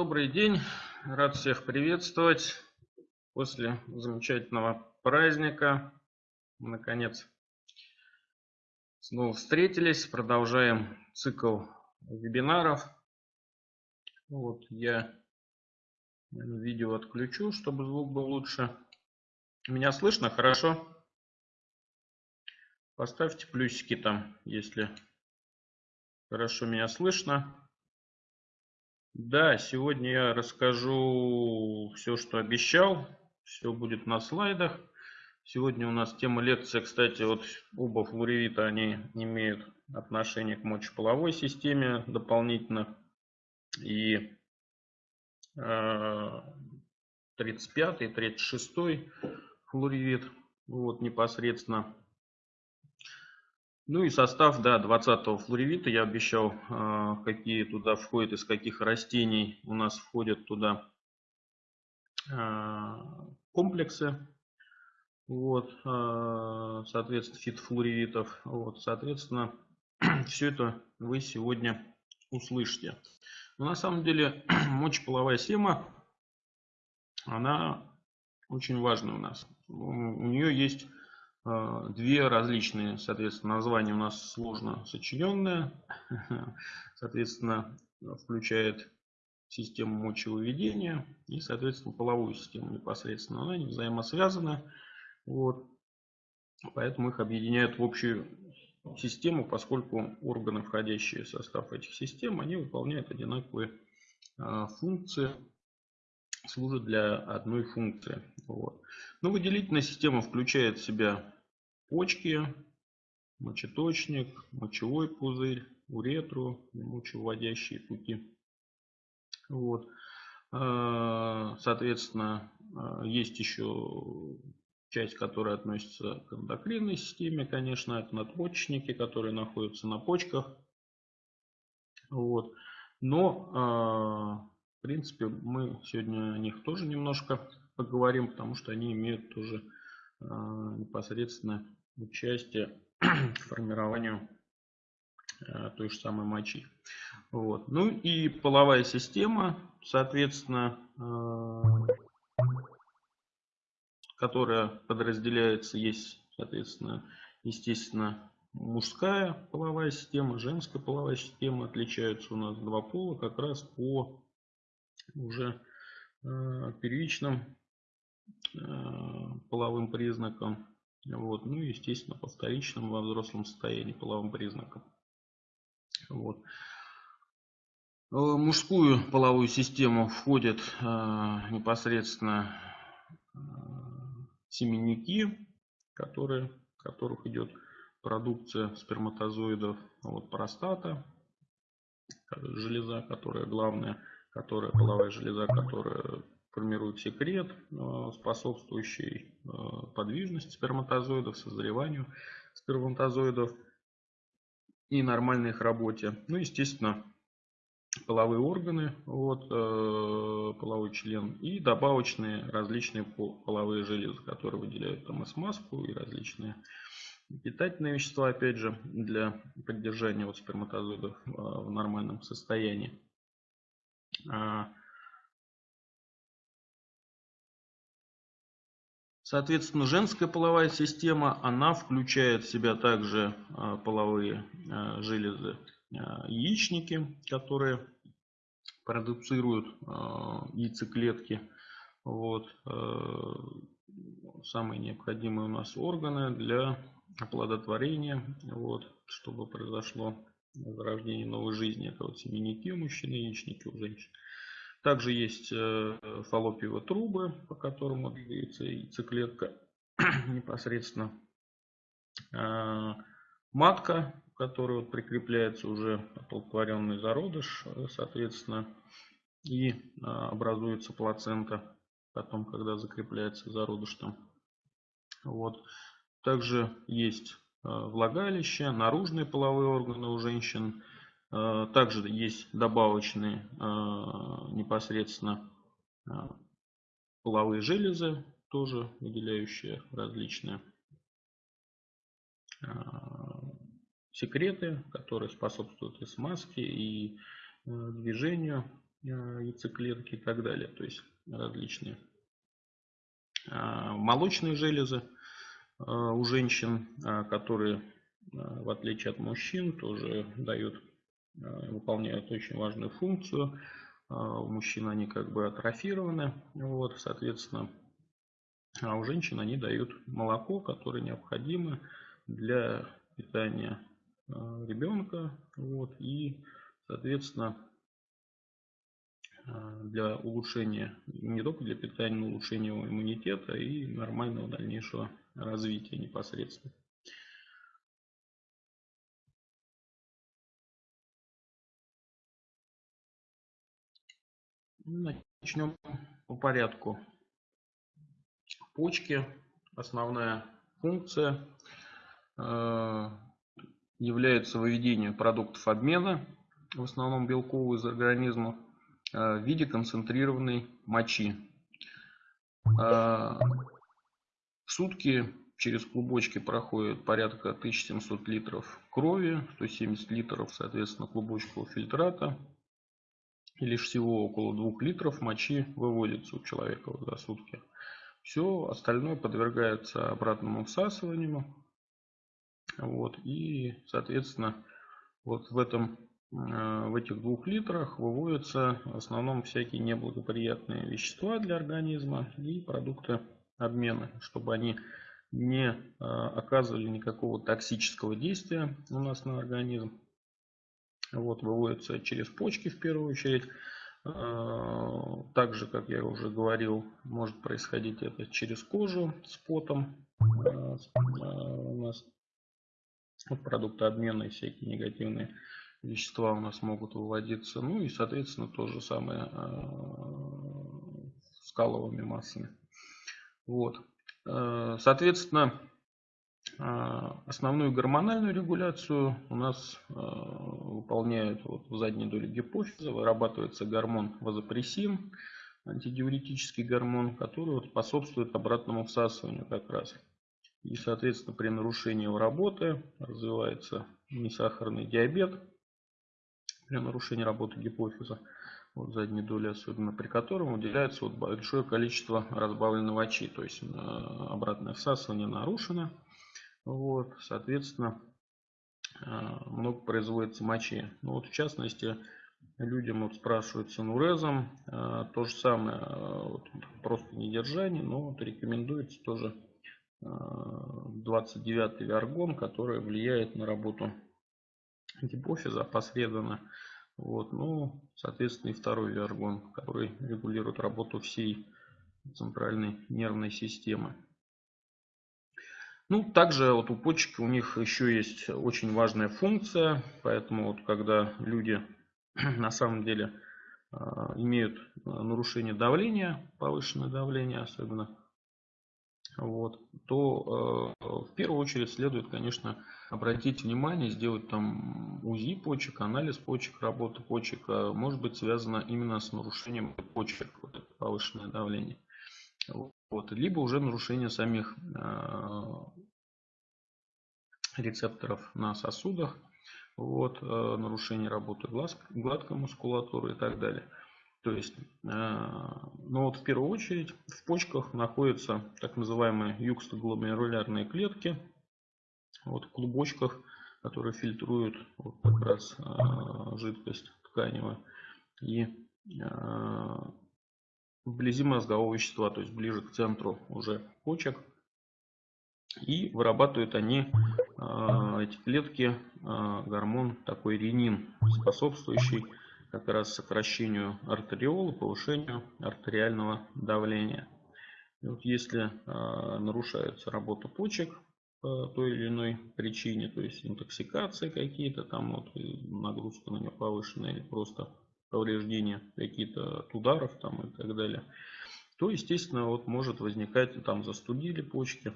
Добрый день, рад всех приветствовать после замечательного праздника. Наконец снова встретились, продолжаем цикл вебинаров. Вот я видео отключу, чтобы звук был лучше. Меня слышно хорошо? Поставьте плюсики там, если хорошо меня слышно. Да, сегодня я расскажу все, что обещал. Все будет на слайдах. Сегодня у нас тема лекции, кстати, вот оба флоревита, они имеют отношение к мочеполовой системе дополнительно. И 35 и 36 флоревит, вот непосредственно ну и состав, да, 20-го флоревита я обещал, а, какие туда входят, из каких растений у нас входят туда а, комплексы. Вот, а, соответственно, фитофлоревитов. Вот, соответственно, все это вы сегодня услышите. Но на самом деле мочеполовая схема, она очень важна у нас. У нее есть две различные, соответственно, названия у нас сложно сочиненные. Соответственно, включает систему мочевыведения и, соответственно, половую систему непосредственно. Она не взаимосвязана. Вот. Поэтому их объединяют в общую систему, поскольку органы, входящие в состав этих систем, они выполняют одинаковые а, функции, служат для одной функции. Вот. Но выделительная система включает в себя почки, мочеточник, мочевой пузырь, уретру, мочевыводящие пути. Вот. А, соответственно, а, есть еще часть, которая относится к эндокринной системе, конечно, это надпочечники, которые находятся на почках. Вот. Но, а, в принципе, мы сегодня о них тоже немножко поговорим, потому что они имеют тоже непосредственно участие к формированию э, той же самой мочи. Вот. Ну и половая система, соответственно, э, которая подразделяется, есть, соответственно, естественно, мужская половая система, женская половая система. Отличаются у нас два пола как раз по уже э, первичным половым признакам вот. Ну и, естественно, по вторичным во взрослом состоянии половым признакам. Вот. В мужскую половую систему входят э, непосредственно э, семенники, которые, которых идет продукция сперматозоидов, вот простата, железа, которая главная, которая половая железа, которая формирует секрет, э, способствующий э, подвижности сперматозоидов, созреванию сперматозоидов и нормальной их работе. Ну, естественно, половые органы, вот, э, половой член и добавочные различные половые железы, которые выделяют там смазку, и различные питательные вещества, опять же, для поддержания вот сперматозоидов в нормальном состоянии. А, Соответственно, женская половая система, она включает в себя также а, половые а, железы, яичники, которые продуцируют яйцеклетки. Вот. Самые необходимые у нас органы для оплодотворения, вот, чтобы произошло зарождение новой жизни. Это вот семенники у мужчин, яичники у женщин. Также есть э, фаллопиевые трубы, по которым двигается яйцеклетка непосредственно. А, матка, к которой вот прикрепляется уже оплодотворенный зародыш, э, соответственно, и образуется плацента, потом, когда закрепляется зародыш там. Вот. Также есть э, влагалище, наружные половые органы у женщин, Э, также есть добавочные э, непосредственно э, половые железы, тоже выделяющие различные секреты, которые способствуют и смазке, и движению яйцеклетки и так далее. То есть различные молочные железы у женщин, которые в отличие от мужчин тоже дают, выполняют очень важную функцию. У мужчин они как бы атрофированы, вот, соответственно, а у женщин они дают молоко, которое необходимо для питания а, ребенка. Вот, и, соответственно, а, для улучшения, не только для питания, но улучшения иммунитета и нормального дальнейшего развития непосредственно. Начнем по порядку почки. Основная функция э, является выведение продуктов обмена, в основном белковых из организма, э, в виде концентрированной мочи. Э, в сутки через клубочки проходит порядка 1700 литров крови, 170 литров, соответственно, клубочкового фильтрата. И лишь всего около 2 литров мочи выводится у человека за сутки. Все остальное подвергается обратному всасыванию. Вот, и, соответственно, вот в, этом, э, в этих двух литрах выводятся в основном всякие неблагоприятные вещества для организма и продукты обмена, чтобы они не э, оказывали никакого токсического действия у нас на организм. Вот, выводятся через почки в первую очередь. А, также, как я уже говорил, может происходить это через кожу с потом. А, у нас продукты обмена и всякие негативные вещества у нас могут выводиться. Ну и, соответственно, то же самое с каловыми массами. Вот. Соответственно, а, основную гормональную регуляцию у нас а, выполняют вот в задней доле гипофиза, вырабатывается гормон вазопрессин, антидиуретический гормон, который вот способствует обратному всасыванию как раз. И, соответственно, при нарушении его работы развивается несахарный диабет, при нарушении работы гипофиза, вот задней доли особенно, при котором выделяется вот большое количество разбавленной мочи, то есть а, обратное всасывание нарушено. Вот, соответственно, а, много производится мочи. Ну вот в частности, людям вот спрашивают с анурезом, а, то же самое, а, вот, просто недержание, но вот рекомендуется тоже 29 виаргон, который влияет на работу гипофиза посредственно. Вот, ну, соответственно, и второй виаргон, который регулирует работу всей центральной нервной системы. Ну, также вот у почек у них еще есть очень важная функция, поэтому вот когда люди на самом деле а, имеют а, нарушение давления, повышенное давление особенно, вот, то э, в первую очередь следует, конечно, обратить внимание, сделать там УЗИ почек, анализ почек, работы почек, а может быть связано именно с нарушением почек, вот это повышенное давление. Вот. Либо уже нарушение самих э, рецепторов на сосудах, вот, э, нарушение работы глаз, гладкой мускулатуры и так далее. То есть, э, ну вот в первую очередь в почках находятся так называемые юкстогломерулярные клетки, вот в клубочках, которые фильтруют вот как раз жидкость тканевую. И вблизи мозгового вещества, то есть ближе к центру уже почек. И вырабатывают они, эти клетки, гормон такой ренин, способствующий как раз сокращению артериола, повышению артериального давления. И вот если а, нарушается работа почек по той или иной причине, то есть интоксикация какие-то, там вот нагрузка на нее повышенная или просто повреждения какие-то от ударов там и так далее, то, естественно, вот может возникать, там застудили почки,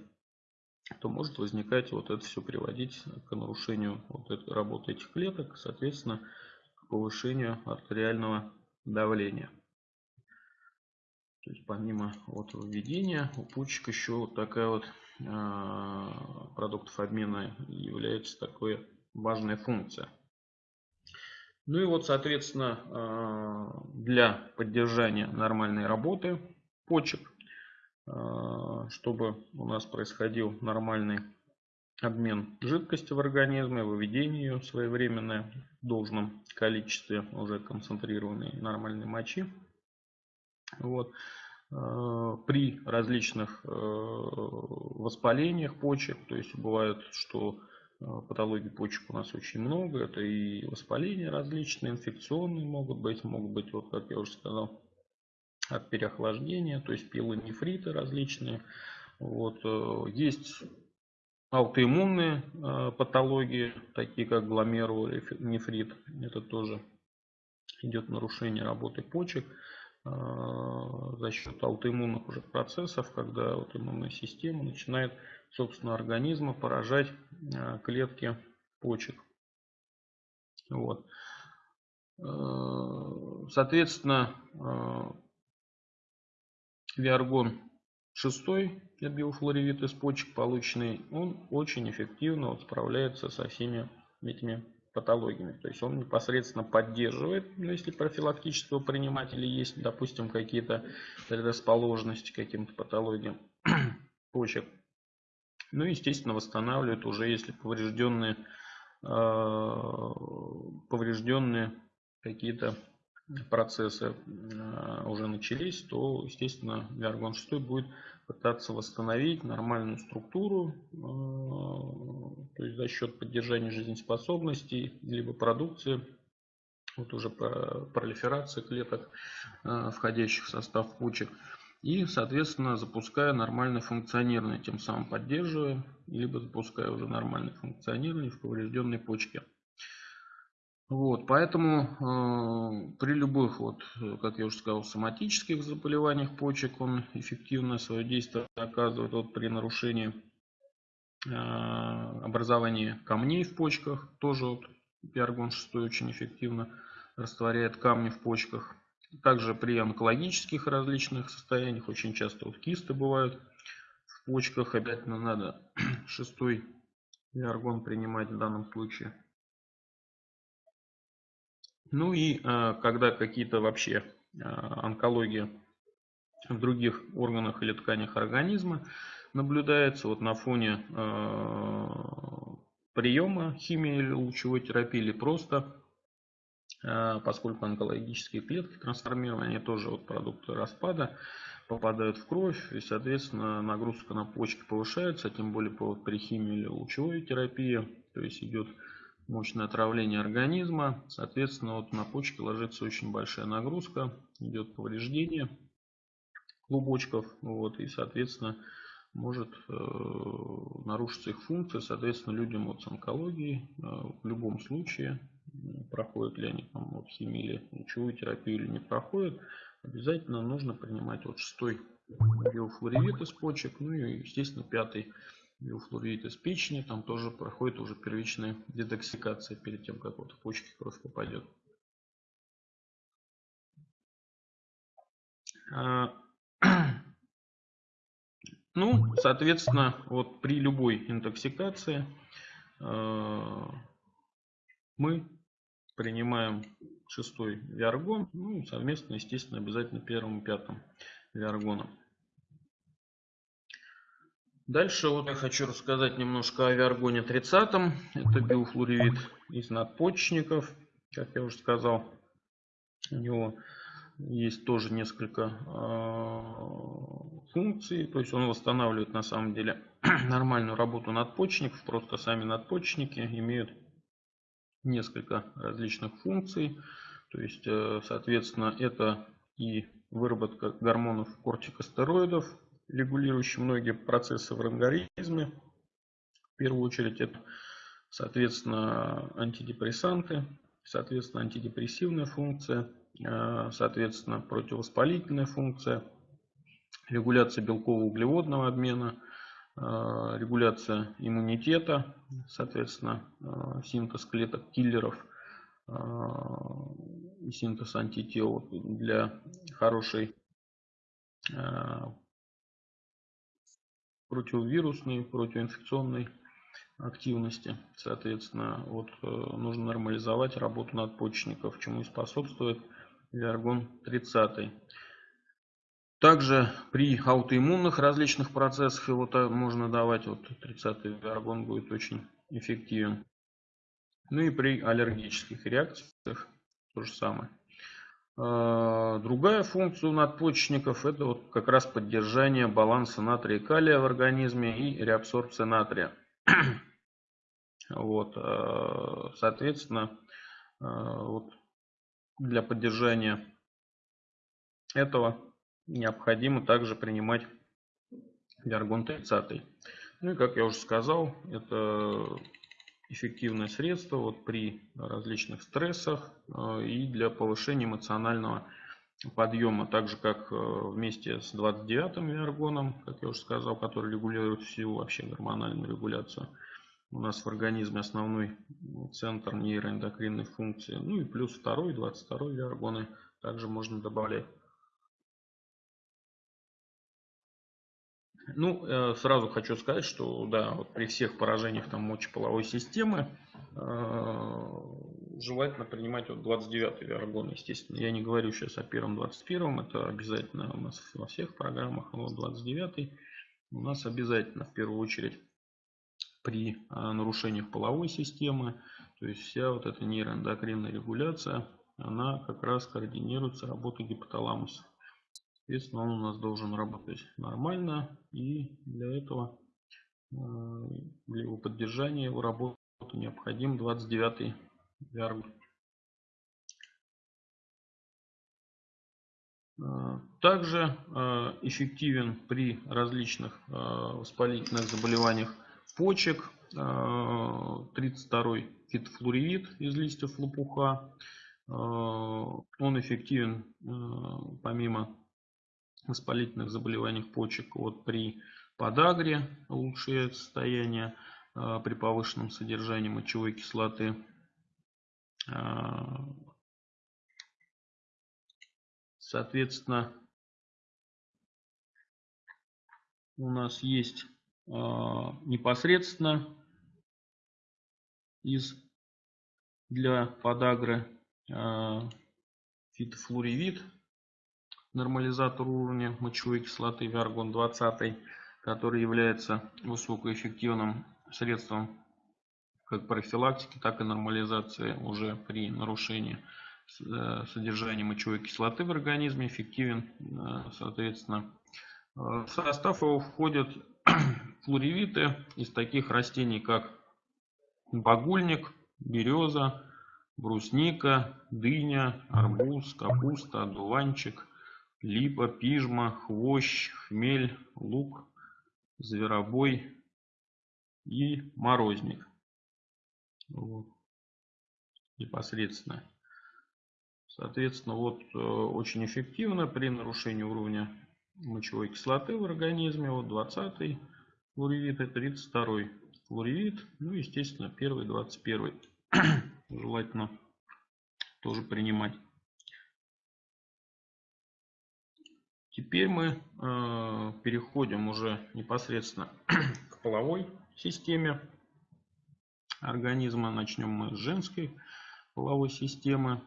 то может возникать вот это все приводить к нарушению вот этой работы этих клеток, соответственно, повышению артериального давления. То есть помимо вот введения у почек еще вот такая вот э, продуктов обмена является такой важная функция. Ну и вот, соответственно, э, для поддержания нормальной работы почек, э, чтобы у нас происходил нормальный обмен жидкости в организме, выведение ее своевременное в должном количестве уже концентрированной нормальной мочи. Вот. Э, при различных воспалениях почек, то есть бывает, что Э, патологий почек у нас очень много. Это и воспаления различные, инфекционные могут быть, могут быть, вот как я уже сказал, от переохлаждения, то есть пилонефриты различные. Вот. Э, есть аутоиммунные э, патологии, такие как гломерулонефрит. Это тоже идет нарушение работы почек за счет аутоиммунных уже процессов, когда аутоиммунная система начинает собственно, организма поражать э, клетки почек. Вот. Соответственно, Виаргон 6, биофлоревит из почек полученный, он очень эффективно вот справляется со всеми этими патологиями. То есть он непосредственно поддерживает, ну, если профилактического принимать есть, допустим, какие-то предрасположенности к каким-то патологиям почек. Ну, естественно, восстанавливают уже, если поврежденные, а, поврежденные какие-то процессы а, уже начались, то, естественно, Виаргон 6 будет пытаться восстановить нормальную структуру, а, то есть за счет поддержания жизнеспособности, либо продукции, вот уже пролиферации клеток, входящих в состав почек и, соответственно, запуская нормальное функционирование, тем самым поддерживая, либо запуская уже нормальное функционирование в поврежденной почке. Вот, поэтому э, при любых, вот, как я уже сказал, соматических заболеваниях почек он эффективно свое действие оказывает вот, при нарушении э, образования камней в почках. Тоже вот, пиаргон 6 очень эффективно растворяет камни в почках. Также при онкологических различных состояниях очень часто вот кисты бывают в почках. Обязательно надо шестой виаргон принимать в данном случае. Ну и э, когда какие-то вообще э, онкологии в других органах или тканях организма наблюдается вот на фоне э, приема химии или лучевой терапии или просто а, поскольку онкологические клетки трансформированы, они тоже вот продукты распада, попадают в кровь, и, соответственно, нагрузка на почки повышается, тем более при химии или лучевой терапии, то есть идет мощное отравление организма, соответственно, вот на почки ложится очень большая нагрузка, идет повреждение клубочков, вот, и, соответственно, может э, нарушиться их функция, соответственно, людям вот с онкологией э, в любом случае проходят ли они там вот химию или лучевую терапию или не проходят, обязательно нужно принимать вот шестой биофлоревит из почек, ну и естественно пятый биофлоревит из печени, там тоже проходит уже первичная детоксикация перед тем, как вот в почки кровь попадет. А, ну, соответственно, вот при любой интоксикации а, мы принимаем шестой виаргон, ну, совместно, естественно, обязательно первым и пятым виаргоном. Дальше вот я хочу рассказать немножко о виаргоне 30. Это биофлоревит из надпочечников, как я уже сказал. У него есть тоже несколько э, функций. То есть он восстанавливает на самом деле нормальную работу надпочечников. Просто сами надпочечники имеют несколько различных функций. То есть, э, соответственно, это и выработка гормонов кортикостероидов, регулирующих многие процессы в организме. В первую очередь это, соответственно, антидепрессанты, соответственно, антидепрессивная функция, э, соответственно, противовоспалительная функция, регуляция белково-углеводного обмена – Э, регуляция иммунитета, соответственно, э, синтез клеток киллеров э, и синтез антител для хорошей противовирусной, противоинфекционной активности. Соответственно, вот э, нужно нормализовать работу надпочечников, чему и способствует виаргон 30. Также при аутоиммунных различных процессах его можно давать, вот 30 виаргон будет очень эффективен. Ну и при аллергических реакциях то же самое. А, другая функция у надпочечников это вот как раз поддержание баланса натрия и калия в организме и реабсорбция натрия. Вот, а, соответственно, а, вот для поддержания этого необходимо также принимать виаргон 30. Ну и как я уже сказал, это эффективное средство вот при различных стрессах э, и для повышения эмоционального подъема, так же как э, вместе с 29-м виаргоном, как я уже сказал, который регулирует всю вообще гормональную регуляцию. У нас в организме основной центр нейроэндокринной функции. Ну и плюс второй, 22 виаргоны также можно добавлять. Ну, э, сразу хочу сказать, что да, вот при всех поражениях там мочеполовой системы э, желательно принимать вот 29 виаргон, естественно. Я не говорю сейчас о первом 21, это обязательно у нас во всех программах, а вот 29 у нас обязательно в первую очередь при э, нарушениях половой системы, то есть вся вот эта нейроэндокринная регуляция, она как раз координируется работой гипоталамуса. Соответственно, он у нас должен работать нормально. И для этого, э, для его поддержания, его работы необходим 29 виаргус. Э, также э, эффективен при различных воспалительных заболеваниях почек 32 фитофлоревит из листьев лопуха. Он эффективен помимо воспалительных заболеваниях почек вот при подагре улучшает состояние а, при повышенном содержании мочевой кислоты. А, соответственно, у нас есть а, непосредственно из для подагры фитофлоревит нормализатор уровня мочевой кислоты Виаргон 20, который является высокоэффективным средством как профилактики, так и нормализации уже при нарушении э, содержания мочевой кислоты в организме, эффективен, э, соответственно. Э, в состав его входят флоревиты из таких растений, как багульник, береза, брусника, дыня, арбуз, капуста, одуванчик, липа, пижма, хвощ, хмель, лук, зверобой и морозник. Вот. Непосредственно. Соответственно, вот э, очень эффективно при нарушении уровня мочевой кислоты в организме. Вот 20 флоревит и 32 флоревит. Ну, естественно, первый 21 желательно тоже принимать. Теперь мы э, переходим уже непосредственно к половой системе организма. Начнем мы с женской половой системы.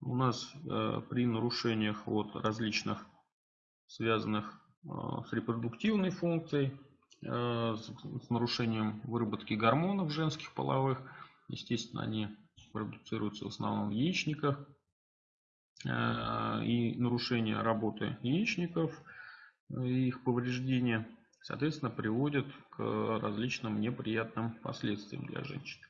У нас э, при нарушениях вот различных связанных э, с репродуктивной функцией, с, нарушением выработки гормонов женских половых, естественно, они продуцируются в основном в яичниках, и нарушение работы яичников, э, и их повреждения, соответственно, приводит к различным неприятным последствиям для женщин.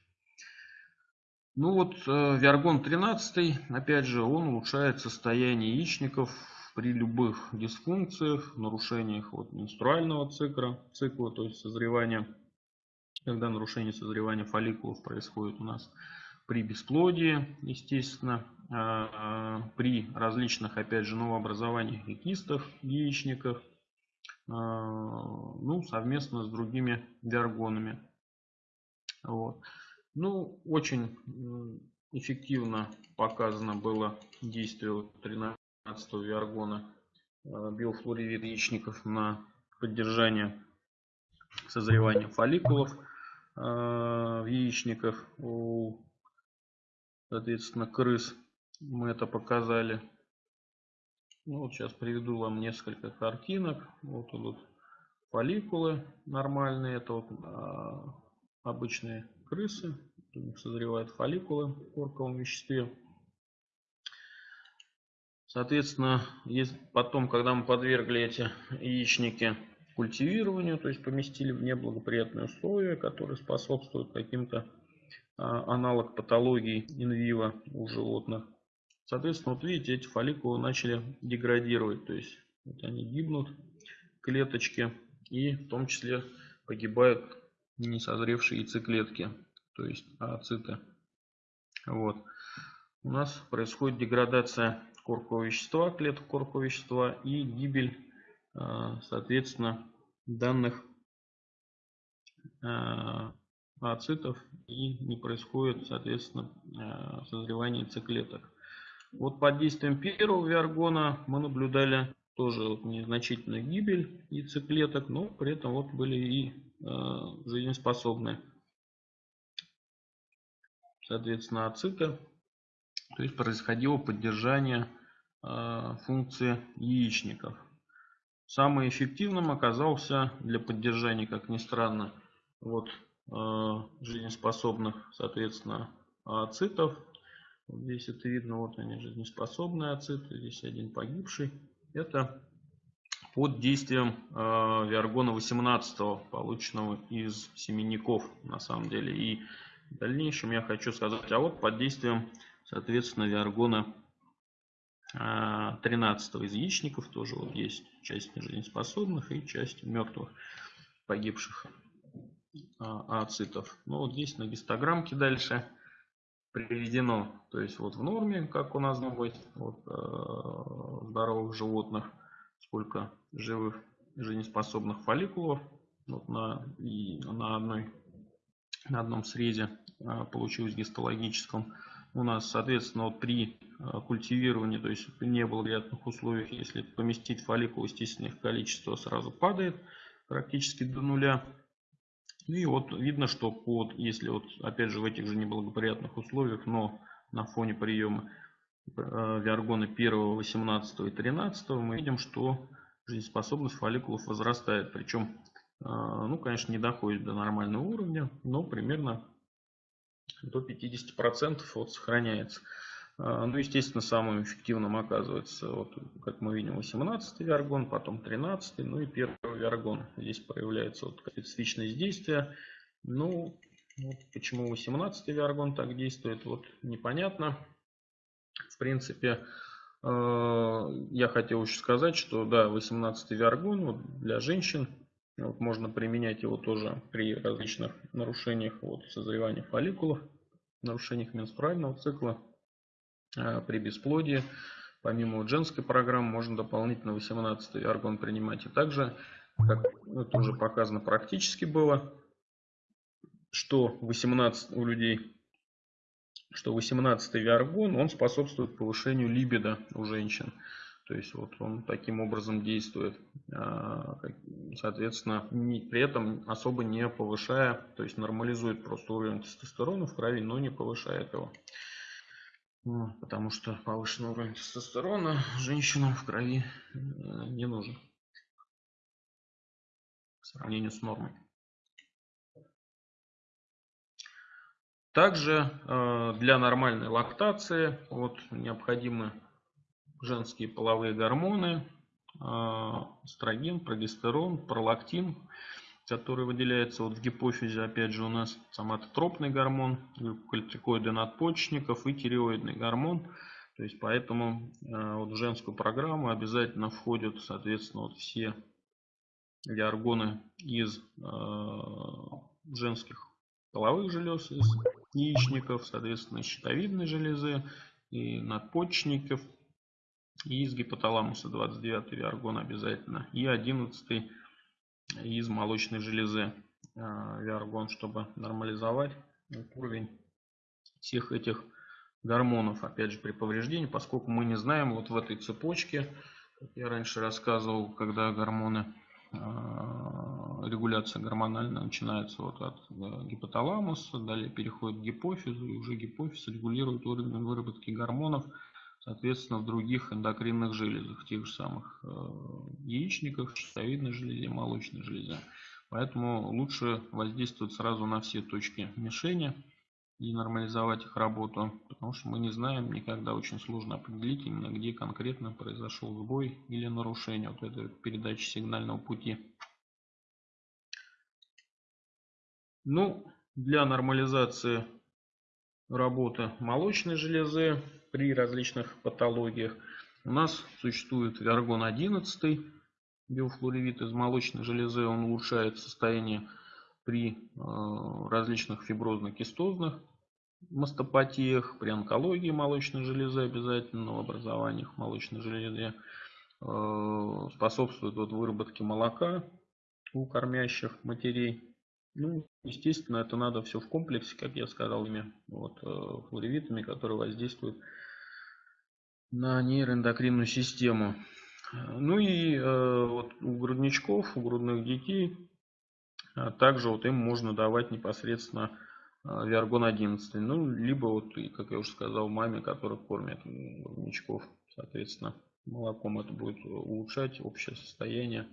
Ну вот, э, Виаргон 13, опять же, он улучшает состояние яичников при любых дисфункциях, нарушениях вот, менструального цикла, цикла, то есть созревания, когда нарушение созревания фолликулов происходит у нас при бесплодии, естественно, при различных, опять же, новообразованиях и кистах, яичниках, а, ну, совместно с другими виаргонами. Вот. Ну, очень эффективно показано было действие 13 виаргона а, биофлоревит яичников на поддержание созревания фолликулов. в яичниках у, соответственно, крыс. Мы это показали. Ну, вот сейчас приведу вам несколько картинок. Вот идут фолликулы нормальные. Это вот а, обычные крысы. У них созревают фолликулы в корковом веществе. Соответственно, потом, когда мы подвергли эти яичники культивированию, то есть поместили в неблагоприятные условия, которые способствуют каким-то а, аналог патологии инвива у животных. Соответственно, вот видите, эти фолликулы начали деградировать, то есть вот они гибнут, клеточки, и в том числе погибают несозревшие яйцеклетки, то есть ооциты. Вот. У нас происходит деградация коркового вещества, клеток коркового вещества и гибель, а, соответственно, данных а, ооцитов и не происходит, соответственно, а, созревание яйцеклеток. Вот под действием первого виаргона мы наблюдали тоже незначительную гибель яйцеклеток, но при этом вот были и э, жизнеспособные. Соответственно, ациты. То есть происходило поддержание э, функции яичников. Самым эффективным оказался для поддержания, как ни странно, вот, э, жизнеспособных, соответственно, ацитов. Вот здесь это видно, вот они жизнеспособные ациты, здесь один погибший. Это под действием э, Виаргона 18, полученного из семенников, на самом деле. И в дальнейшем я хочу сказать, а вот под действием, соответственно, Виаргона 13 из яичников тоже вот есть часть жизнеспособных и часть мертвых погибших а, ацитов. Ну вот здесь на гистограммке дальше приведено, то есть вот в норме, как у нас должно быть, вот, э, здоровых животных, сколько живых жизнеспособных фолликулов вот на, и на, одной, на одном срезе э, получилось гистологическом. У нас, соответственно, вот при э, культивировании, то есть при неблагоприятных условиях, если поместить фолликул, естественно, их количество сразу падает практически до нуля. И вот видно, что под, если вот опять же в этих же неблагоприятных условиях, но на фоне приема э, виаргона 1, 18 и 13 мы видим, что жизнеспособность фолликулов возрастает. Причем, э, ну, конечно, не доходит до нормального уровня, но примерно до 50% вот сохраняется. А, ну, естественно, самым эффективным оказывается, вот, как мы видим, 18 виаргон, потом 13, ну и первый виаргон. Здесь проявляется вот специфичность действия. Ну, вот почему 18 виаргон так действует, вот непонятно. В принципе, э, я хотел еще сказать, что да, 18 виаргон вот, для женщин вот, можно применять его тоже при различных нарушениях вот, созревания фолликулов, нарушениях менструального цикла. А, при бесплодии. Помимо женской программы можно дополнительно 18 аргон принимать. И также, как это уже показано практически было, что 18 у людей, что 18 виаргон, он способствует повышению либидо у женщин. То есть вот он таким образом действует, а, соответственно, при этом особо не повышая, то есть нормализует просто уровень тестостерона в крови, но не повышает его. Потому что повышенный уровень тестостерона женщинам в крови э, не нужен. По сравнению с нормой. Также э, для нормальной лактации вот, необходимы женские половые гормоны, э, эстроген, прогестерон, пролактин который выделяется вот в гипофизе, опять же, у нас соматотропный гормон, глюкокортикоиды надпочечников и тиреоидный гормон. То есть, поэтому э, вот в женскую программу обязательно входят, соответственно, вот все виаргоны из э, женских половых желез, из яичников, соответственно, щитовидной железы и надпочечников, и из гипоталамуса 29 виаргон обязательно, и 11 из молочной железы э, виаргон, чтобы нормализовать уровень всех этих гормонов, опять же, при повреждении, поскольку мы не знаем вот в этой цепочке, как я раньше рассказывал, когда гормоны регуляция гормональная начинается вот от гипоталамуса, далее переходит к гипофизу, и уже гипофиз регулирует уровень выработки гормонов, соответственно, в других эндокринных железах, тех же самых яичниках, щитовидной железе, молочной железе. Поэтому лучше воздействовать сразу на все точки мишени и нормализовать их работу, потому что мы не знаем, никогда очень сложно определить именно где конкретно произошел сбой или нарушение вот этой передачи сигнального пути. Ну, для нормализации работы молочной железы при различных патологиях. У нас существует виаргон 11 биофлоревит из молочной железы, он улучшает состояние при э, различных фиброзно-кистозных мастопатиях, при онкологии молочной железы обязательно, в образованиях молочной железы, э, способствует вот выработке молока у кормящих матерей. Ну, естественно, это надо все в комплексе, как я сказал, ими вот, э, флоревитами, которые воздействуют нейроэндокринную систему. Ну и э, вот у грудничков, у грудных детей, а также вот им можно давать непосредственно э, Виаргон 11. Ну, либо вот, как я уже сказал, маме, которая кормит грудничков, соответственно, молоком это будет улучшать общее состояние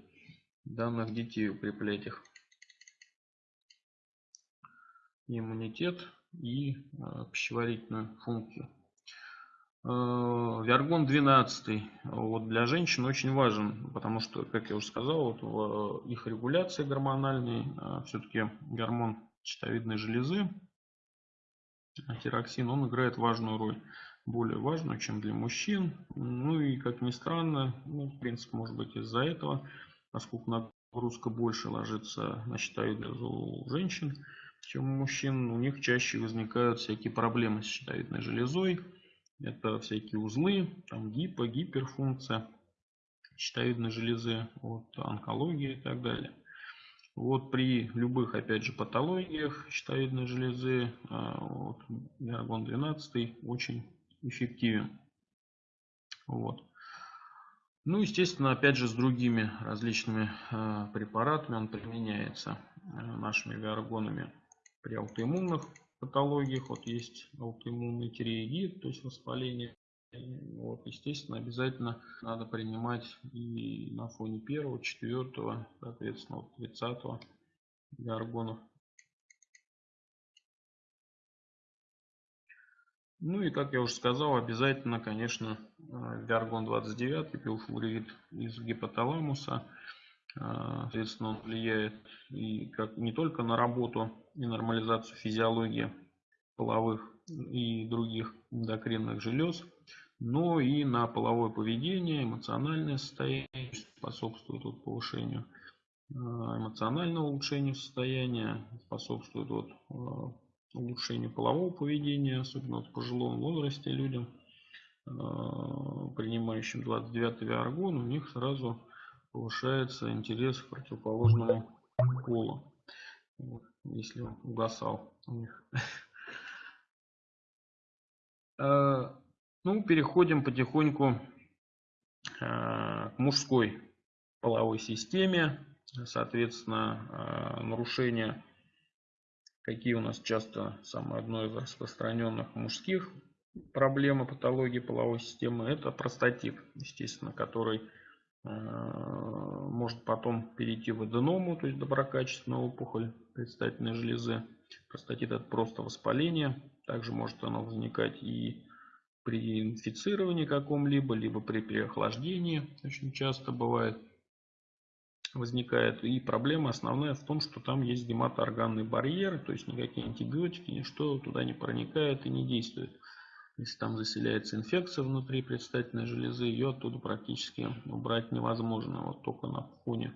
данных детей, укреплять их иммунитет и э, пищеварительную функцию. Э, Виаргон 12 вот для женщин очень важен, потому что, как я уже сказал, вот в их регуляции гормональной э, все-таки гормон щитовидной железы, тироксин, он играет важную роль, более важную, чем для мужчин. Ну и, как ни странно, ну, в принципе, может быть из-за этого, поскольку нагрузка больше ложится на щитовидную у женщин, чем у мужчин, у них чаще возникают всякие проблемы с щитовидной железой, это всякие узлы, там гипо, гиперфункция щитовидной железы, вот, онкология и так далее. Вот при любых, опять же, патологиях щитовидной железы а, вот, Виаргон 12 очень эффективен. Вот. Ну, естественно, опять же, с другими различными э, препаратами он применяется э, нашими виаргонами при аутоиммунных патологиях. Вот есть аутоиммунный тиреидит, то есть воспаление. Вот, естественно, обязательно надо принимать и на фоне первого, четвертого, соответственно, вот тридцатого гормонов. Ну и, как я уже сказал, обязательно, конечно, виаргон 29, пилфлорид из гипоталамуса. Соответственно, он влияет и как, не только на работу и нормализацию физиологии половых и других эндокринных желез, но и на половое поведение, эмоциональное состояние, способствует вот повышению э, эмоционального улучшения состояния, способствует вот э, улучшению полового поведения, особенно вот в пожилом возрасте людям, принимающим 29 виаргон, у них сразу повышается интерес к противоположному полу если он угасал у них. Э, ну, переходим потихоньку э, к мужской половой системе. Соответственно, э, нарушения, какие у нас часто самое одно из распространенных мужских проблем и патологии половой системы, это простатит, естественно, который может потом перейти в аденому, то есть доброкачественную опухоль предстательной железы. Простатит это просто воспаление. Также может оно возникать и при инфицировании каком-либо, либо при переохлаждении. Очень часто бывает возникает. И проблема основная в том, что там есть гематоорганный барьер, то есть никакие антибиотики, ничто туда не проникает и не действует. Если там заселяется инфекция внутри предстательной железы, ее оттуда практически убрать невозможно. Вот только на фоне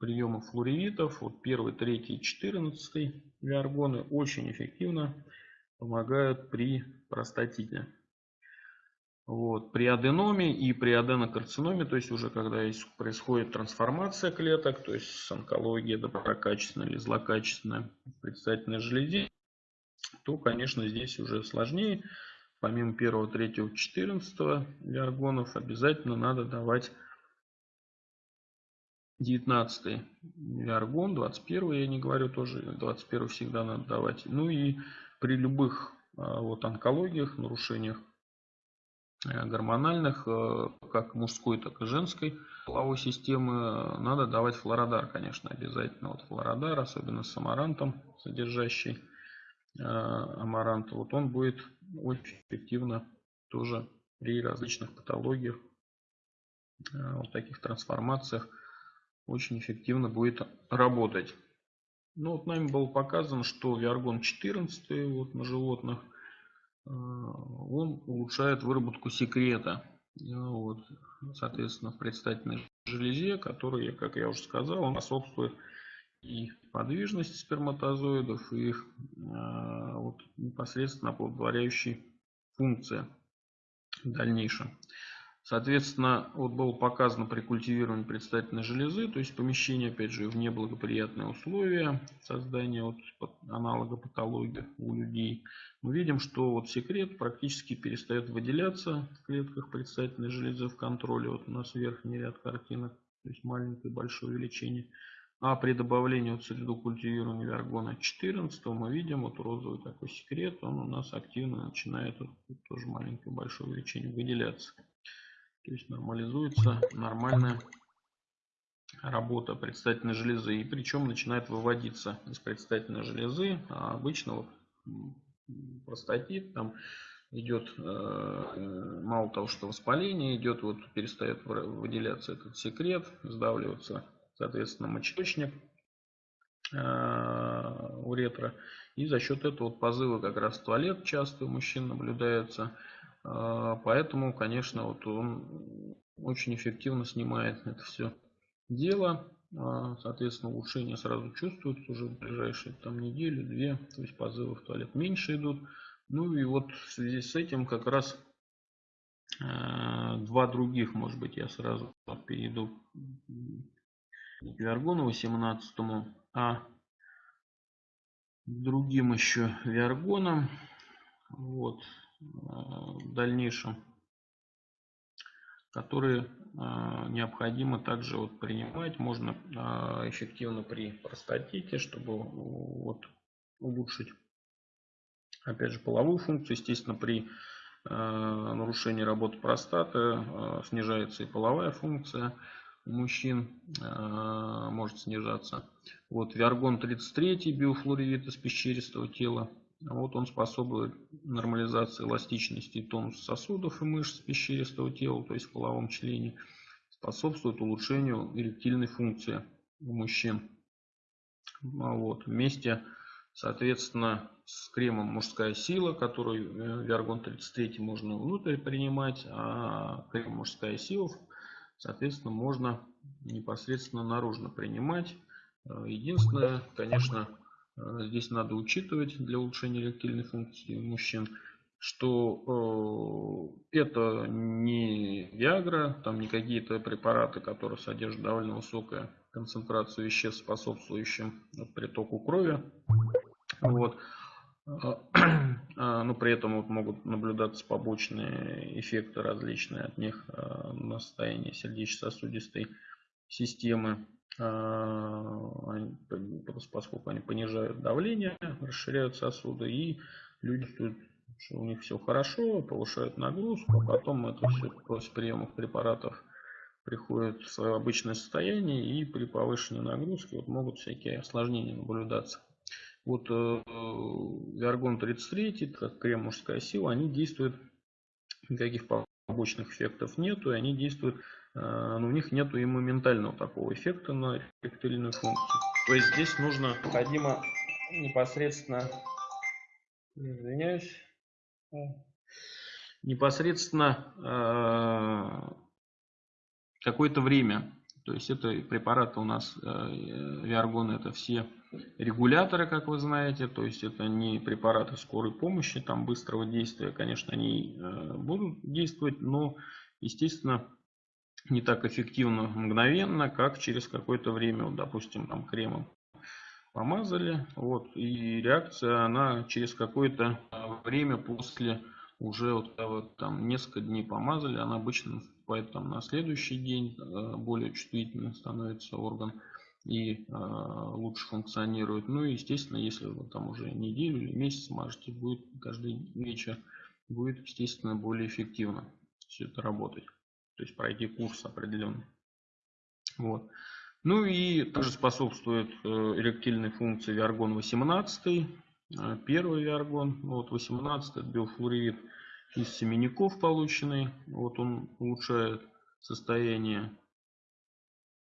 приема флоревитов, вот первый, третий, четырнадцатый виаргоны очень эффективно помогают при простатите. Вот. При аденоме и при аденокарциноме, то есть уже когда происходит трансформация клеток, то есть с онкологией доброкачественная или злокачественная в предстательной железе, то, конечно, здесь уже сложнее. Помимо первого, третьего, четырнадцатого виаргонов обязательно надо давать 19 виаргон, 21 я не говорю тоже, 21 всегда надо давать. Ну и при любых а, вот онкологиях, нарушениях э, гормональных, э, как мужской, так и женской половой системы, надо давать флородар, конечно, обязательно. Вот флородар, особенно с амарантом, содержащий э, амарант, вот он будет очень эффективно тоже при различных патологиях, вот таких трансформациях очень эффективно будет работать. Ну вот нами было показано, что Виаргон 14 вот на животных, э, он улучшает выработку секрета. Вот, соответственно, в предстательной железе, который, как я уже сказал, он способствует и подвижности сперматозоидов, и их э, вот, непосредственно оплодотворяющей функции в дальнейшем. Соответственно, вот было показано при культивировании предстательной железы, то есть помещение, опять же, в неблагоприятные условия создания вот аналога патологии у людей. Мы видим, что вот секрет практически перестает выделяться в клетках предстательной железы в контроле. Вот у нас верхний ряд картинок, то есть маленькое и большое увеличение. А при добавлении вот среду культивирования вергона 14 мы видим вот розовый такой секрет, он у нас активно начинает, вот, тоже маленькое большое увеличение, выделяться. То есть нормализуется нормальная работа предстательной железы. И причем начинает выводиться из предстательной железы. А обычно вот простатит, там идет э, мало того, что воспаление идет, вот перестает выделяться этот секрет, сдавливаться, соответственно, мочеточник э, уретра. И за счет этого вот позывы как раз в туалет часто у мужчин наблюдаются. А, поэтому, конечно, вот он очень эффективно снимает это все дело. А, соответственно, улучшение сразу чувствуется уже в ближайшие там неделю, две. То есть позывы в туалет меньше идут. Ну и вот в связи с этим как раз два других, может быть, я сразу перейду к Виаргону 18, а другим еще Виаргоном. Вот, в дальнейшем, которые а, необходимо также вот принимать. Можно а, эффективно при простатите, чтобы вот улучшить, опять же, половую функцию. Естественно, при нарушении работы простаты снижается и половая функция у мужчин может снижаться. Вот Виаргон 33, биофлоревит из пещеристого тела. Вот он способствует нормализации эластичности и тонуса сосудов и мышц пещеристого тела, то есть в половом члене. Способствует улучшению эректильной функции у мужчин. А вот. Вместе, соответственно, с кремом «Мужская сила», который э, Виаргон 33 можно внутрь принимать, а крем «Мужская сила», соответственно, можно непосредственно наружно принимать. Э, единственное, конечно, Э, здесь надо учитывать для улучшения эректильной функции мужчин, что э, это не Виагра, там не какие-то препараты, которые содержат довольно высокую концентрацию веществ, способствующим притоку крови. Вот. А, но при этом вот могут наблюдаться побочные эффекты различные от них э, на состояние сердечно-сосудистой системы. А, поскольку они понижают давление, расширяют сосуды, и люди что у них все хорошо, повышают нагрузку, а потом это все после приемов препаратов приходит в свое обычное состояние, и при повышенной нагрузке вот могут всякие осложнения наблюдаться. Вот э, Виаргон 33, как крем мужская сила, они действуют, никаких побочных эффектов нету, и они действуют Э, но у них нету и моментального такого эффекта на ректильную функцию. То есть здесь нужно необходимо непосредственно, извиняюсь, э, непосредственно какое-то время. То есть это препараты у нас, Виаргон, это все регуляторы, как вы знаете. То есть это не препараты скорой помощи, там быстрого действия, конечно, они будут действовать, но, естественно, не так эффективно мгновенно, как через какое-то время, вот, допустим, там кремом помазали, вот, и реакция, она через какое-то время после уже вот, вот там несколько дней помазали, она обычно там на следующий день, э, более чувствительным становится орган и э, лучше функционирует. Ну и естественно, если вы там уже неделю или месяц мажете, будет каждый вечер, будет естественно более эффективно все это работать. То есть пройти курс определенный. Вот. Ну и также способствует э, эректильной функции Виаргон 18, э, первый Виаргон, вот 18 это биофлуорид из семенников полученный, вот он улучшает состояние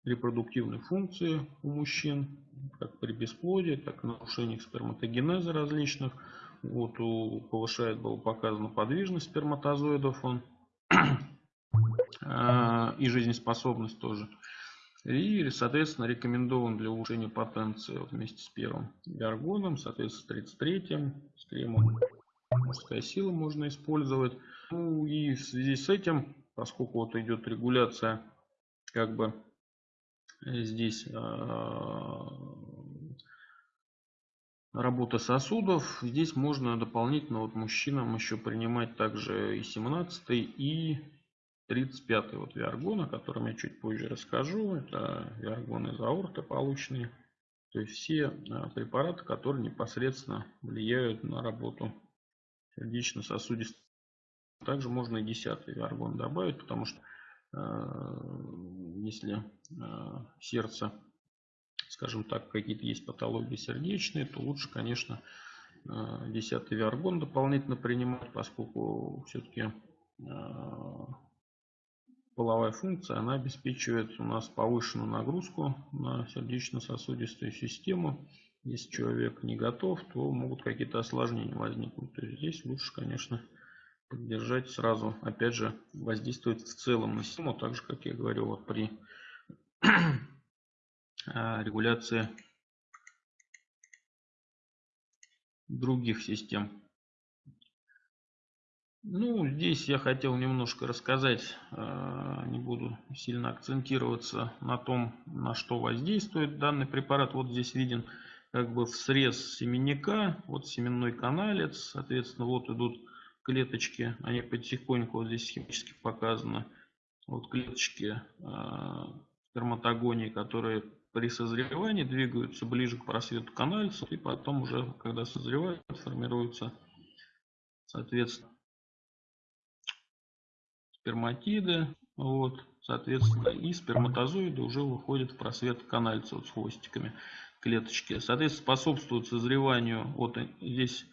репродуктивной функции у мужчин, как при бесплодии, так и нарушениях сперматогенеза различных. Вот у, повышает, было показано подвижность сперматозоидов он э, и жизнеспособность тоже. И, соответственно, рекомендован для улучшения потенции вместе с первым гаргоном, соответственно, с 33-м, с кремом мужская сила можно использовать. Ну и в связи с этим, поскольку вот идет регуляция, как бы здесь э, работа сосудов, здесь можно дополнительно вот мужчинам еще принимать также и 17 и 35 вот виаргон, о котором я чуть позже расскажу. Это виаргон из аорты полученные. То есть все а, препараты, которые непосредственно влияют на работу сердечно-сосудистой. Также можно и 10 виаргон добавить, потому что э, если э, сердце, скажем так, какие-то есть патологии сердечные, то лучше, конечно, э, 10 виаргон дополнительно принимать, поскольку все-таки половая функция, она обеспечивает у нас повышенную нагрузку на сердечно-сосудистую систему. Если человек не готов, то могут какие-то осложнения возникнуть. То есть здесь лучше, конечно, поддержать сразу, опять же, воздействовать в целом на систему, так же, как я говорил, вот при а, регуляции других систем. Ну, здесь я хотел немножко рассказать, э, не буду сильно акцентироваться на том, на что воздействует данный препарат. Вот здесь виден как бы в срез семенника, вот семенной каналец, соответственно, вот идут клеточки, они потихоньку, вот здесь схематически показано, вот клеточки э, сперматогонии, которые при созревании двигаются ближе к просвету канальца, и потом уже, когда созревают, формируются, соответственно, сперматиды, вот, соответственно, и сперматозоиды уже выходят в просвет канальца вот с хвостиками клеточки. Соответственно, способствует созреванию, вот здесь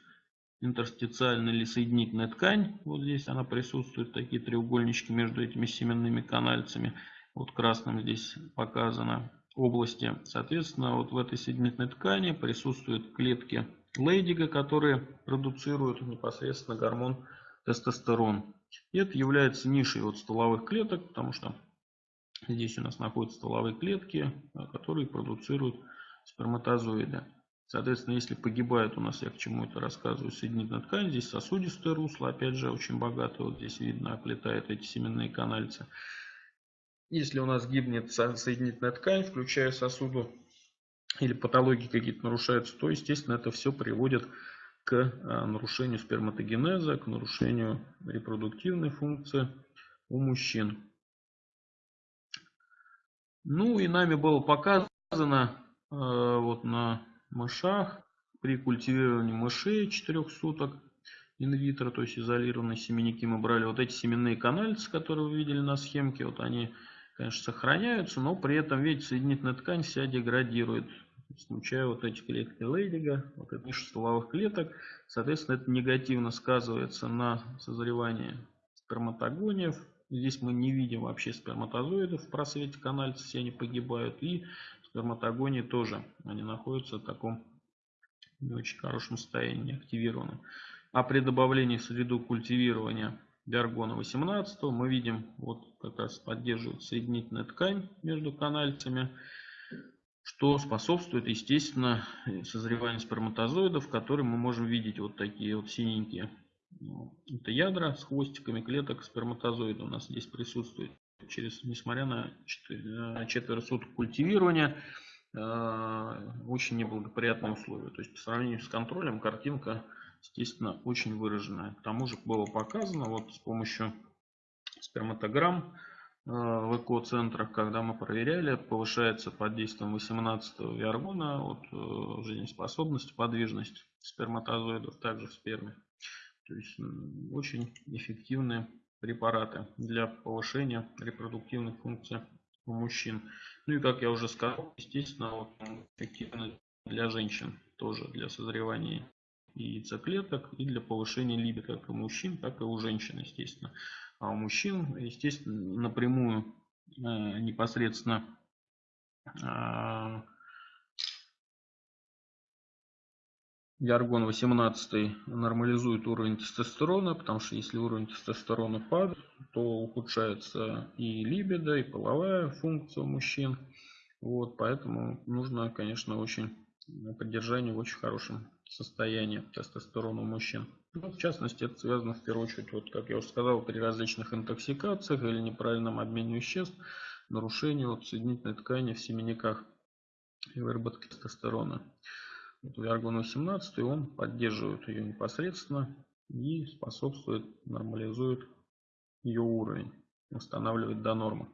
интерстициальная или соединительная ткань, вот здесь она присутствует, такие треугольнички между этими семенными канальцами, вот красным здесь показано области. Соответственно, вот в этой соединительной ткани присутствуют клетки Лейдига, которые продуцируют непосредственно гормон тестостерон. И это является нишей от стволовых клеток, потому что здесь у нас находятся стволовые клетки, которые продуцируют сперматозоиды. Соответственно, если погибает у нас, я к чему это рассказываю, соединительная ткань, здесь сосудистое русло, опять же, очень богатое, вот здесь видно, оплетает эти семенные канальцы. Если у нас гибнет соединительная ткань, включая сосуду, или патологии какие-то нарушаются, то, естественно, это все приводит к а, нарушению сперматогенеза, к нарушению репродуктивной функции у мужчин. Ну и нами было показано а, вот на мышах при культивировании мышей 4 суток инвитро, то есть изолированные семенники мы брали. Вот эти семенные канальцы, которые вы видели на схемке, вот они, конечно, сохраняются, но при этом, видите, соединительная ткань вся деградирует включая вот эти клетки Лейдига, вот это ниша стволовых клеток. Соответственно, это негативно сказывается на созревании сперматогониев. Здесь мы не видим вообще сперматозоидов в просвете канальца, все они погибают. И сперматогонии тоже, они находятся в таком не очень хорошем состоянии, активированном. А при добавлении в среду культивирования биаргона 18 мы видим, вот как раз поддерживает соединительная ткань между канальцами что способствует, естественно, созреванию сперматозоидов, которые мы можем видеть вот такие вот синенькие. Это ядра с хвостиками клеток сперматозоида у нас здесь присутствует. Через, несмотря на четверо суток культивирования, э, очень неблагоприятные условия. То есть по сравнению с контролем картинка естественно, очень выраженная. К тому же было показано вот с помощью сперматограмм э, в эко-центрах, когда мы проверяли, повышается под действием 18 виаргона вот, э, жизнеспособность, подвижность сперматозоидов также в сперме. То есть очень эффективные препараты для повышения репродуктивных функций у мужчин. Ну и как я уже сказал, естественно, вот, эффективно для женщин тоже для созревания яйцеклеток и для повышения либидо как у мужчин, так и у женщин, естественно. А у мужчин, естественно, напрямую э, непосредственно э, Яргон 18 нормализует уровень тестостерона, потому что если уровень тестостерона падает, то ухудшается и либидо, и половая функция у мужчин. Вот, поэтому нужно, конечно, очень поддержание в очень хорошем состоянии тестостерона у мужчин. Ну, в частности, это связано в первую очередь, вот, как я уже сказал, при различных интоксикациях или неправильном обмене веществ, нарушении вот, соединительной ткани в семенниках и выработке тестостерона. Вот Виаргон 18 он поддерживает ее непосредственно и способствует, нормализует ее уровень, восстанавливает до нормы.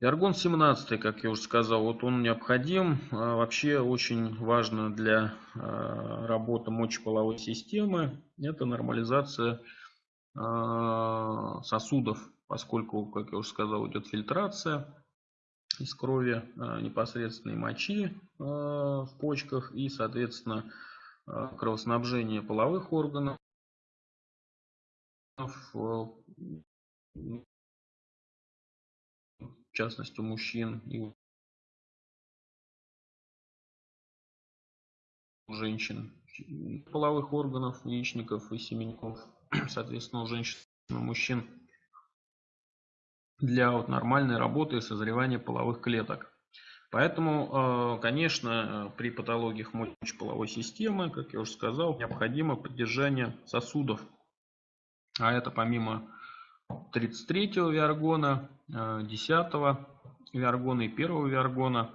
Виаргон 17, как я уже сказал, вот он необходим. А, вообще очень важно для а, работы мочеполовой системы. Это нормализация а, сосудов, поскольку, как я уже сказал, идет фильтрация из крови а, непосредственной мочи а, в почках и, соответственно, а, кровоснабжение половых органов в частности у мужчин и у женщин половых органов, яичников и семенников, соответственно у женщин и у мужчин для вот нормальной работы и созревания половых клеток. Поэтому, э, конечно, при патологиях мочеполовой системы, как я уже сказал, необходимо поддержание сосудов. А это помимо 33-го виаргона, 10-го виаргона и 1-го виаргона,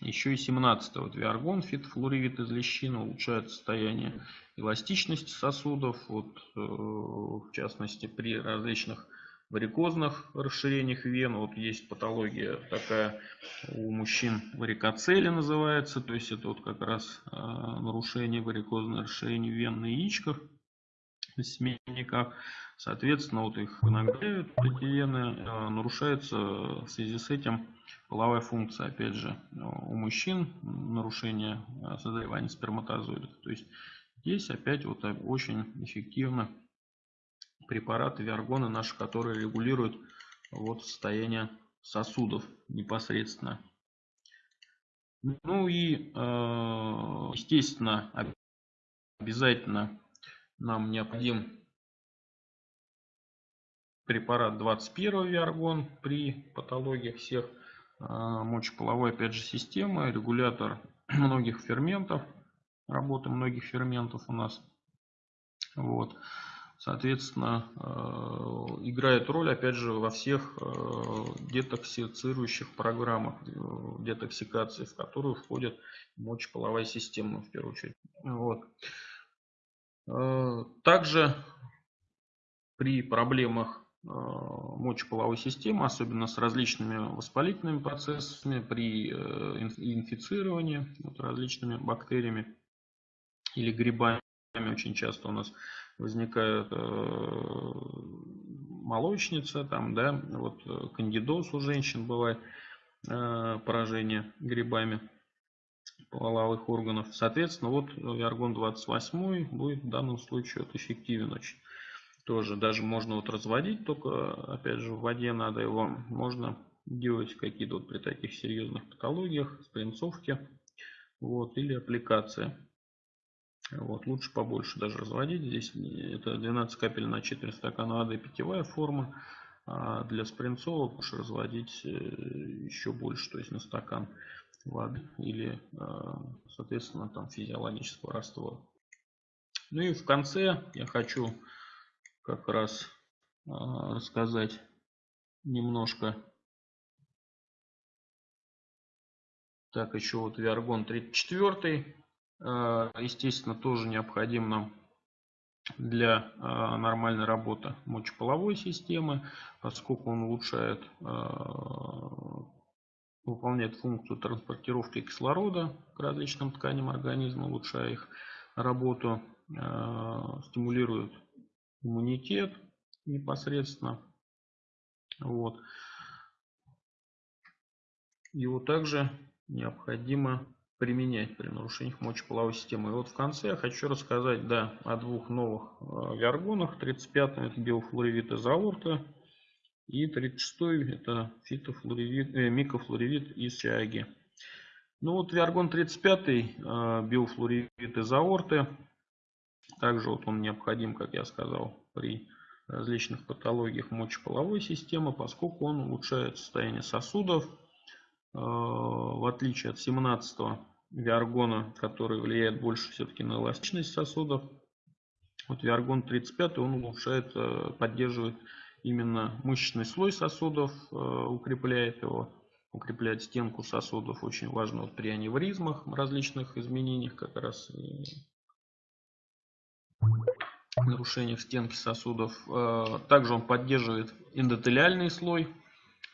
еще и 17-го виаргон, фитфлуоривид из лещины улучшает состояние эластичности сосудов, вот, э, в частности при различных варикозных расширениях вен. Вот есть патология такая у мужчин варикоцели называется. То есть это вот как раз э, нарушение варикозного расширения вен на яичках, на семейниках. Соответственно, вот их нагревают, эти вены, э, нарушается в связи с этим половая функция, опять же, у мужчин, нарушение э, созревания сперматозоидов. То есть здесь опять вот очень эффективно препараты виаргоны наши, которые регулируют вот состояние сосудов непосредственно. Ну и, э, естественно, обязательно нам необходим препарат 21 виаргон при патологиях всех э, мочеполовой, опять же, системы, регулятор многих ферментов, работы многих ферментов у нас. Вот соответственно, э, играет роль, опять же, во всех э, детоксицирующих программах э, детоксикации, в которую входит мочеполовая система, в первую очередь. Вот. Также при проблемах мочеполовой системы, особенно с различными воспалительными процессами, при инфицировании вот, различными бактериями или грибами, очень часто у нас возникает э, молочница, там, да, вот э, кандидоз у женщин бывает, э, поражение грибами половых органов. Соответственно, вот Виаргон 28 будет в данном случае вот эффективен очень. Тоже даже можно вот разводить, только опять же в воде надо его, можно делать какие-то вот при таких серьезных патологиях, спринцовки, вот, или аппликация. Вот, лучше побольше даже разводить. Здесь это 12 капель на четверть стакана воды питьевая форма. А для спринцовок лучше разводить э, еще больше, то есть на стакан воды или, а, соответственно, там физиологического раствора. Ну и в конце я хочу как раз а, рассказать немножко. Так, еще вот Виаргон 34 естественно, тоже необходим нам для нормальной работы мочеполовой системы, поскольку он улучшает, выполняет функцию транспортировки кислорода к различным тканям организма, улучшая их работу, стимулирует иммунитет непосредственно. Вот. Его также необходимо применять при нарушениях мочеполовой системы. И вот в конце я хочу рассказать да, о двух новых э, виаргонах. 35-м это биофлоревит из аорта. И 36-й это фитофлоревит, э, микофлоревит из чаги. Ну вот виаргон 35 э, биофлоревит из аорты. Также вот он необходим, как я сказал, при различных патологиях мочеполовой системы, поскольку он улучшает состояние сосудов, э, в отличие от 17 виаргона, который влияет больше все-таки на эластичность сосудов. Вот виаргон 35 он улучшает, э, поддерживает именно мышечный слой сосудов, э, укрепляет его, укрепляет стенку сосудов. Очень важно вот при аневризмах, различных изменениях как раз нарушениях стенки сосудов. Э, также он поддерживает эндотелиальный слой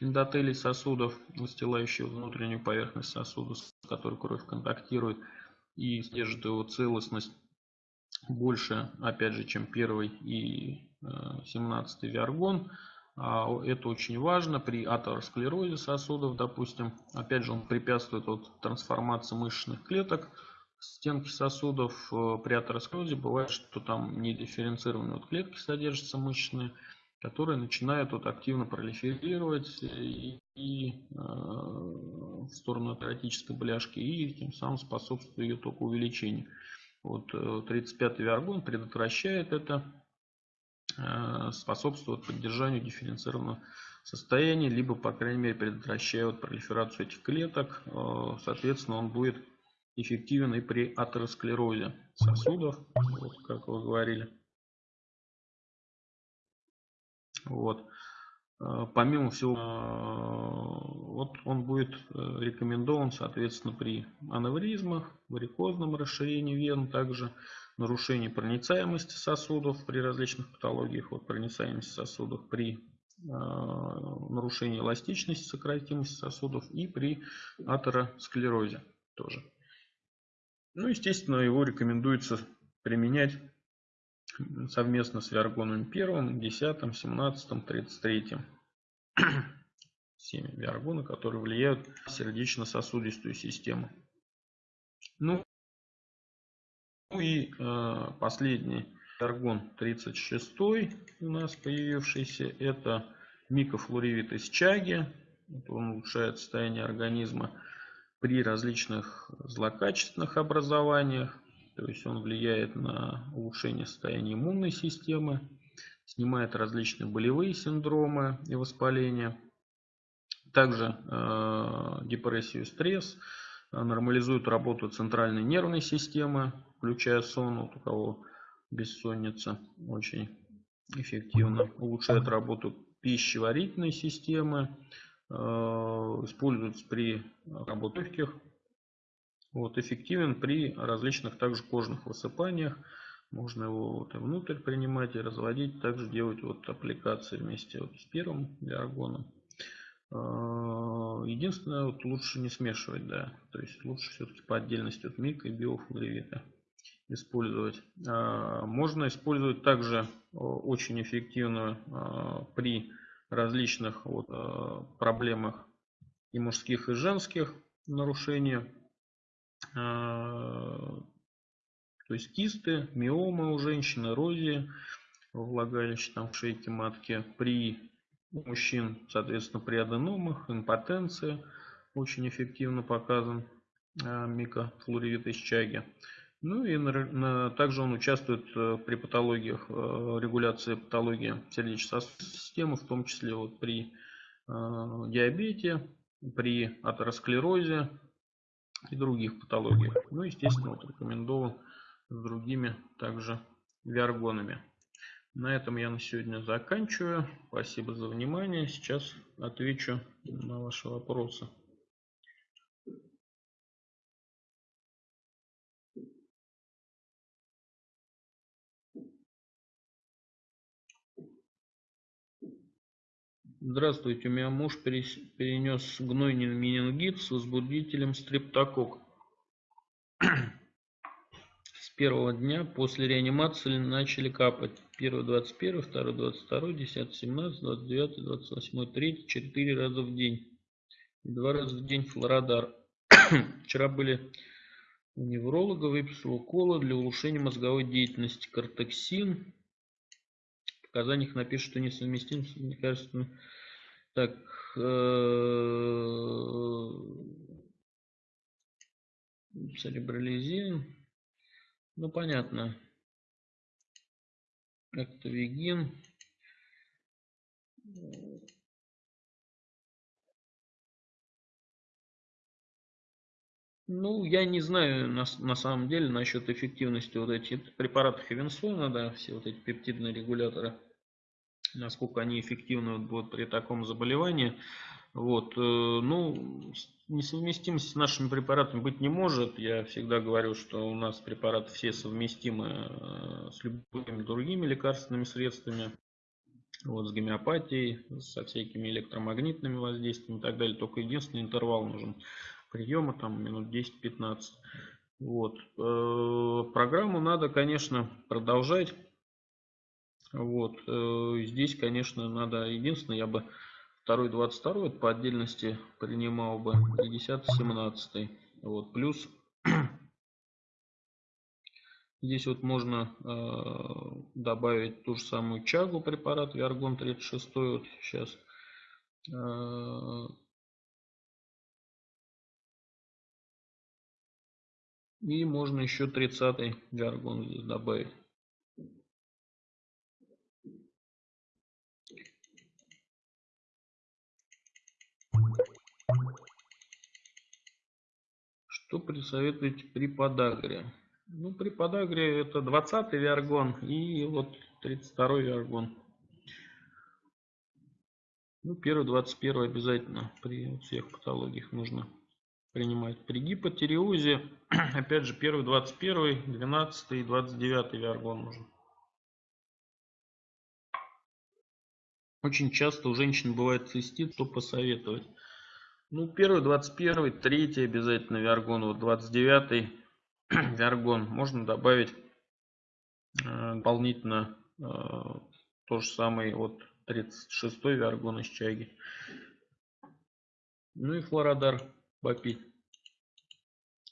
эндотелий сосудов, выстилающий внутреннюю поверхность сосуда, с которой кровь контактирует, и содержит его целостность больше, опять же, чем первый и 17 э, виаргон. А это очень важно при атеросклерозе сосудов, допустим. Опять же, он препятствует вот трансформации мышечных клеток стенки сосудов э, при атеросклерозе бывает, что там недифференцированные вот клетки содержатся мышечные, которые начинают вот активно пролиферировать и, и э, в сторону атеротической бляшки и тем самым способствует ее только увеличению. Вот 35-й э, виаргон предотвращает это, э, способствует поддержанию дифференцированного состояния, либо, по крайней мере, предотвращает пролиферацию этих клеток. Э, соответственно, он будет эффективен и при атеросклерозе сосудов, вот, как вы говорили. Вот. Э, помимо всего, э, вот он будет э, рекомендован, соответственно, при аневризмах, варикозном расширении вен, также нарушении проницаемости сосудов при различных патологиях, вот проницаемости сосудов при нарушении эластичности, сократимости сосудов и при атеросклерозе тоже. Ну, естественно, его рекомендуется применять совместно с виаргоном 1, 10, 17, 33. 7 виаргона, которые влияют на сердечно-сосудистую систему. Ну, ну и э, последний виаргон 36 у нас появившийся, это микофлоревит из чаги. Он улучшает состояние организма при различных злокачественных образованиях. То есть он влияет на улучшение состояния иммунной системы, снимает различные болевые синдромы и воспаления. Также э, депрессию и стресс, э, нормализует работу центральной нервной системы, включая сон, вот у кого бессонница, очень эффективно. Улучшает работу пищеварительной системы, Э, используется при работе легких. Вот, эффективен при различных также кожных высыпаниях. Можно его вот и внутрь принимать и разводить. Также делать вот аппликации вместе вот с первым диаргоном. Э, единственное, вот лучше не смешивать, да. То есть лучше все-таки по отдельности от мика и биофлоревита использовать. Э, можно использовать также очень эффективно при различных вот, проблемах и мужских, и женских нарушений. Э, то есть кисты, миомы у женщин, эрозии влагалища там в шейке матки. При мужчин, соответственно, при аденомах, импотенции очень эффективно показан э, микофлоревит из чаги. Ну и также он участвует э, при патологиях, э, регуляции патологии сердечно-сосудистой системы, в том числе вот при э, диабете, при атеросклерозе и других патологиях. Ну, естественно, вот рекомендован с другими также виаргонами. На этом я на сегодня заканчиваю. Спасибо за внимание. Сейчас отвечу на ваши вопросы. Здравствуйте, у меня муж перенес гнойный менингит с возбудителем стрептокок. С первого дня после реанимации начали капать. Первый 21, второй 22, 10, 17, 29, 28, 3, 4 раза в день. Два раза в день флорадар. Вчера были у невролога, выписал уколы для улучшения мозговой деятельности. Кортексин. В показаниях напишут, что несовместим с лекарственным. Так. Э, церебрализин. Ну, понятно. Актовигин. Ну, я не знаю на, на самом деле насчет эффективности вот этих препаратов Хевенсона, да, все вот эти пептидные регуляторы, насколько они эффективны будут при таком заболевании. Вот, э, ну, несовместимости с нашими препаратами быть не может. Я всегда говорю, что у нас препараты все совместимы э, с любыми другими лекарственными средствами. Вот, с гомеопатией, со всякими электромагнитными воздействиями и так далее. Только единственный интервал нужен приема, там минут 10-15. Вот. Э, программу надо, конечно, продолжать. Вот. Э, здесь, конечно, надо, единственное, я бы второй 22 по отдельности принимал бы, и 10 17 Вот. Плюс здесь вот можно э, добавить ту же самую чагу препарат Виаргон 36 вот сейчас э, И можно еще 30 гаргон здесь добавить. Что присоветуете при подагре? Ну, при подагре это 20 виаргон и вот 32 виаргон. Ну, первый 21 обязательно при всех патологиях нужно принимать. При гипотиреозе, опять же, первый, 21, 12 и 29 виаргон нужен. Очень часто у женщин бывает цистит, что посоветовать. Ну, первый, 21, третий обязательно виаргон, вот 29 виаргон. Можно добавить э, дополнительно э, то же самое, вот 36 виаргон из чаги. Ну и флородар попить.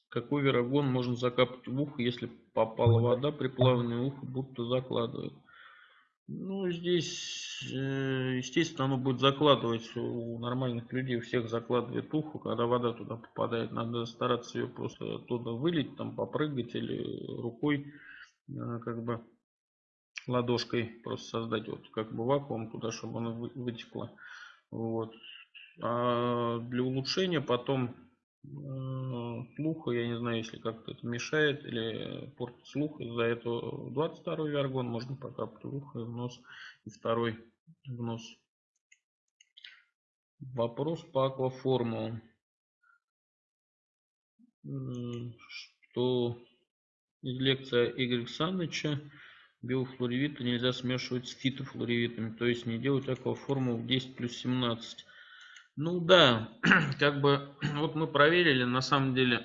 Какой верогон можно закапать в ухо, если попала вода при плавании ухо, будто закладывает? Ну, здесь, э, естественно, оно будет закладывать у нормальных людей, у всех закладывает ухо, когда вода туда попадает. Надо стараться ее просто оттуда вылить, там попрыгать или рукой, э, как бы ладошкой просто создать вот как бы вакуум туда, чтобы она вытекла. Вот. А для улучшения потом слуха, я не знаю, если как-то это мешает или портит слух, из-за этого 22 виаргон можно покапать в ухо, в нос и второй в нос. Вопрос по акваформулам. Что из лекции Игоря Саныча биофлоревиты нельзя смешивать с фитофлоревитами, то есть не делать акваформул 10 плюс 17. Ну да, как бы вот мы проверили, на самом деле,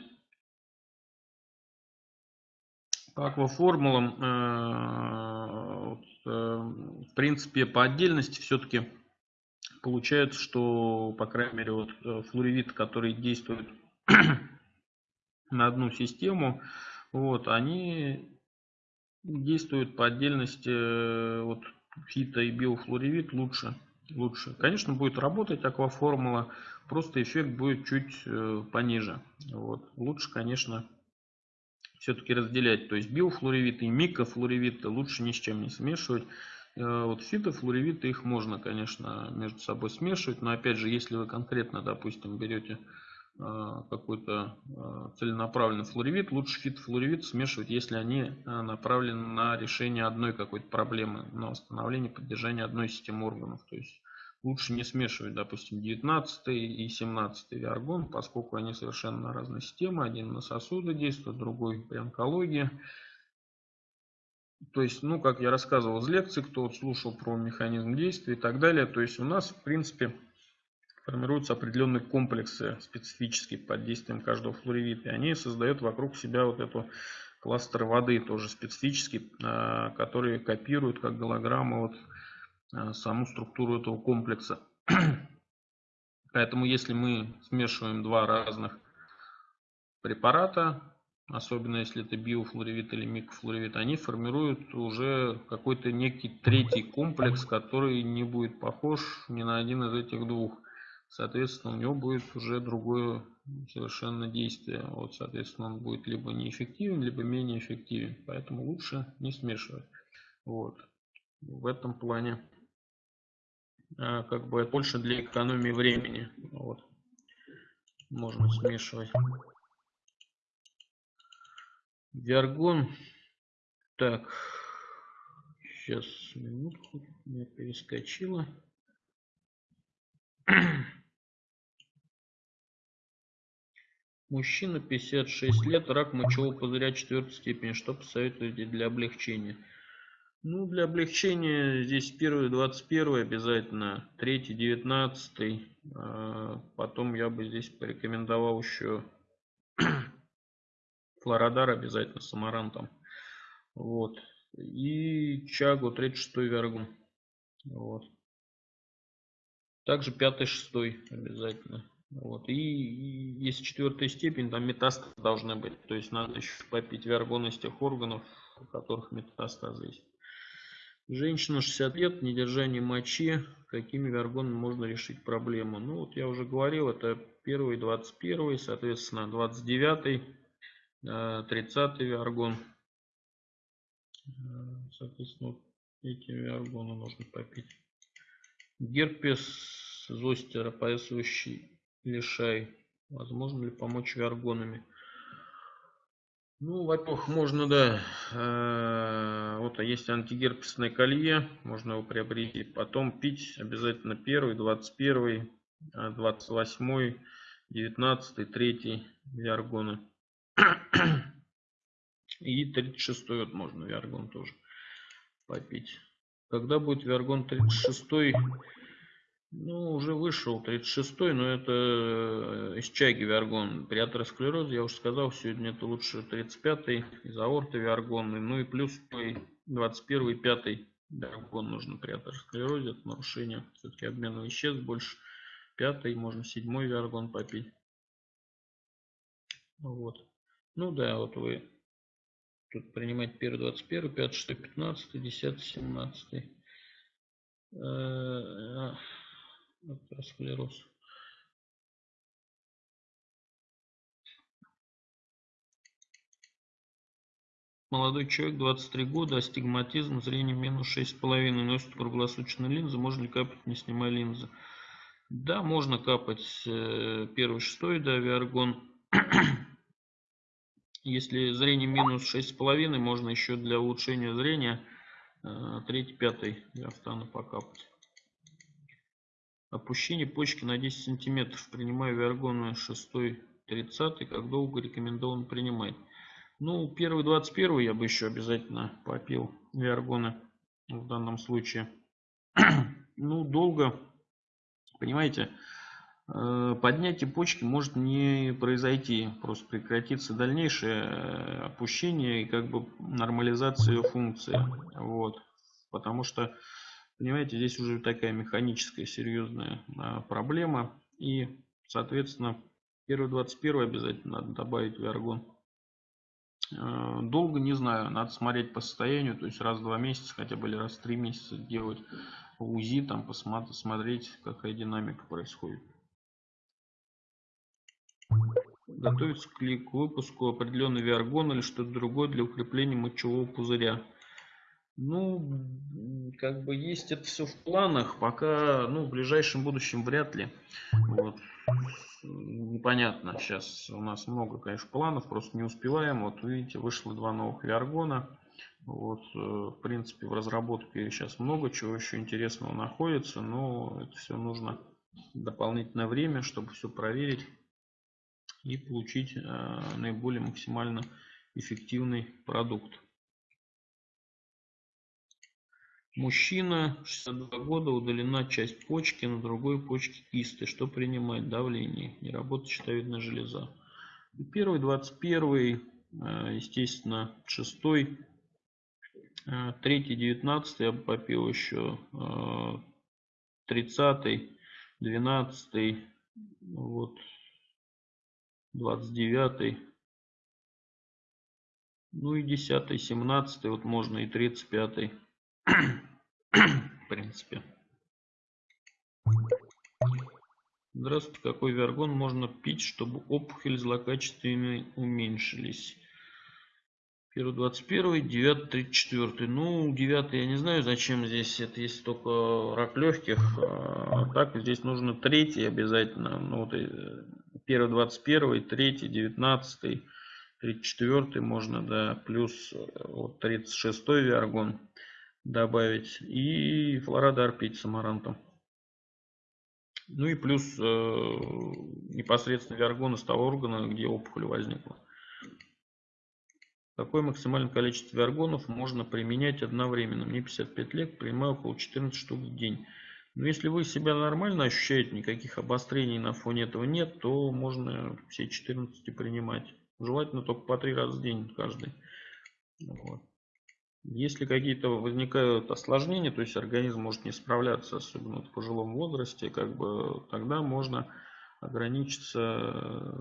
по акваформулам, э, э, в принципе, по отдельности все-таки получается, что, по крайней мере, вот э, флоревит, который действует на одну систему, вот, они действуют по отдельности, вот, фито и биофлоревит лучше лучше. Конечно, будет работать акваформула, просто эффект будет чуть э, пониже. Вот. Лучше, конечно, все-таки разделять. То есть биофлоревиты и микрофлоревиты лучше ни с чем не смешивать. Э, вот фитофлоревиты их можно, конечно, между собой смешивать. Но опять же, если вы конкретно, допустим, берете какой-то целенаправленный флоревит, лучше фитофлоревит смешивать, если они направлены на решение одной какой-то проблемы, на восстановление, поддержание одной системы органов. То есть лучше не смешивать, допустим, 19 и 17 виаргон, поскольку они совершенно разные системы. Один на сосуды действует, другой при онкологии. То есть, ну, как я рассказывал из лекции, кто вот слушал про механизм действия и так далее. То есть у нас, в принципе, формируются определенные комплексы специфические под действием каждого флоревита. И они создают вокруг себя вот эту кластер воды тоже специфический, а, которые копируют как голограммы вот а, саму структуру этого комплекса. Поэтому если мы смешиваем два разных препарата, особенно если это биофлоревит или микрофлоревит, они формируют уже какой-то некий третий комплекс, который не будет похож ни на один из этих двух. Соответственно, у него будет уже другое совершенно действие. Вот, соответственно, он будет либо неэффективен, либо менее эффективен. Поэтому лучше не смешивать. Вот. В этом плане а, как бы больше для экономии времени. Вот. Можно смешивать. Виаргон. Так. Сейчас минутку. Меня перескочило. Мужчина, 56 лет, рак мочевого пузыря четвертой степени. Что посоветуете для облегчения? Ну, для облегчения здесь первый 21 обязательно, третий 19 а, потом я бы здесь порекомендовал еще флородар обязательно с амарантом. Вот. И чагу 36 вергун. Вот. Также пятый, шестой обязательно. Вот. И, и если четвертая степень, там метастазы должны быть. То есть надо еще попить виаргон из тех органов, у которых метастазы есть. Женщина 60 лет, недержание мочи. Какими виаргонами можно решить проблему? Ну вот я уже говорил, это первый, 21, соответственно 29, 30 виаргон. Соответственно, эти виаргоны нужно попить. Герпес зостера, лишай. Возможно ли помочь виаргонами? Ну, во-первых, можно, да, э, вот есть антигерпесное колье, можно его приобрести. Потом пить обязательно первый, 21, 28, 19, 3 виаргоны. И 36 вот можно виаргон тоже попить. Когда будет виаргон 36 ну, уже вышел 36-й, но это э, из чайки виаргон. При атеросклерозе, я уже сказал, сегодня это лучше 35-й, из аорты виаргон. Ну и плюс 21-й, 5-й виаргон нужно при атеросклерозе. Это нарушение все-таки обмена веществ больше. Пятый, можно седьмой виаргон попить. Вот. Ну да, вот вы тут принимаете первый 21, 5, 6, 15, 10, 17 атеросклероз. Молодой человек, 23 года, астигматизм, зрение минус 6,5, носит круглосуточные линзы, можно ли капать, не снимая линзы? Да, можно капать э, первый, шестой, да, виаргон. Если зрение минус 6,5, можно еще для улучшения зрения э, третий, пятый встану покапать. Опущение почки на 10 сантиметров. Принимаю виаргоны 6 30 Как долго рекомендовано принимать? Ну, первый 21 я бы еще обязательно попил виаргоны в данном случае. ну, долго, понимаете, э, поднятие почки может не произойти. Просто прекратится дальнейшее э, опущение и как бы нормализация ее функции. Вот. Потому что Понимаете, здесь уже такая механическая серьезная а, проблема. И, соответственно, первый 21 обязательно надо добавить в аргон. А, долго не знаю, надо смотреть по состоянию, то есть раз в два месяца, хотя бы или раз в три месяца делать УЗИ, там посмотреть, смотреть, какая динамика происходит. Готовится к выпуску определенный виаргон или что-то другое для укрепления мочевого пузыря. Ну, как бы есть это все в планах, пока, ну, в ближайшем будущем вряд ли. Вот. Непонятно, сейчас у нас много, конечно, планов, просто не успеваем. Вот видите, вышло два новых Виаргона. Вот, э, в принципе, в разработке сейчас много чего еще интересного находится, но это все нужно дополнительное время, чтобы все проверить и получить э, наиболее максимально эффективный продукт. Мужчина, 62 года, удалена часть почки, на другой почке кисты. Что принимать? Давление. Не работает щитовидная железа. Первый, 21, э, естественно, шестой, э, третий, 19 я бы попил еще, 30, 12, вот, 29, ну и 10, 17, вот можно и 35 принципе. Здравствуйте, какой виаргон можно пить, чтобы опухоль злокачественные уменьшились? Первый 21, 9, 34. Ну, 9 я не знаю, зачем здесь. Это есть только рак легких. А так здесь нужно третий обязательно. Ну, вот, э, первый 21, третий, 19, 34 можно, да, плюс э, вот 36 виаргон добавить и флорадар пить с амарантом. Ну и плюс э, непосредственно виаргон из того органа, где опухоль возникла. Какое максимальное количество виаргонов можно применять одновременно? Мне 55 лет, принимаю около 14 штук в день. Но если вы себя нормально ощущаете, никаких обострений на фоне этого нет, то можно все 14 принимать. Желательно только по 3 раза в день каждый. Вот. Если какие-то возникают осложнения, то есть организм может не справляться, особенно в пожилом возрасте, как бы тогда можно ограничиться э,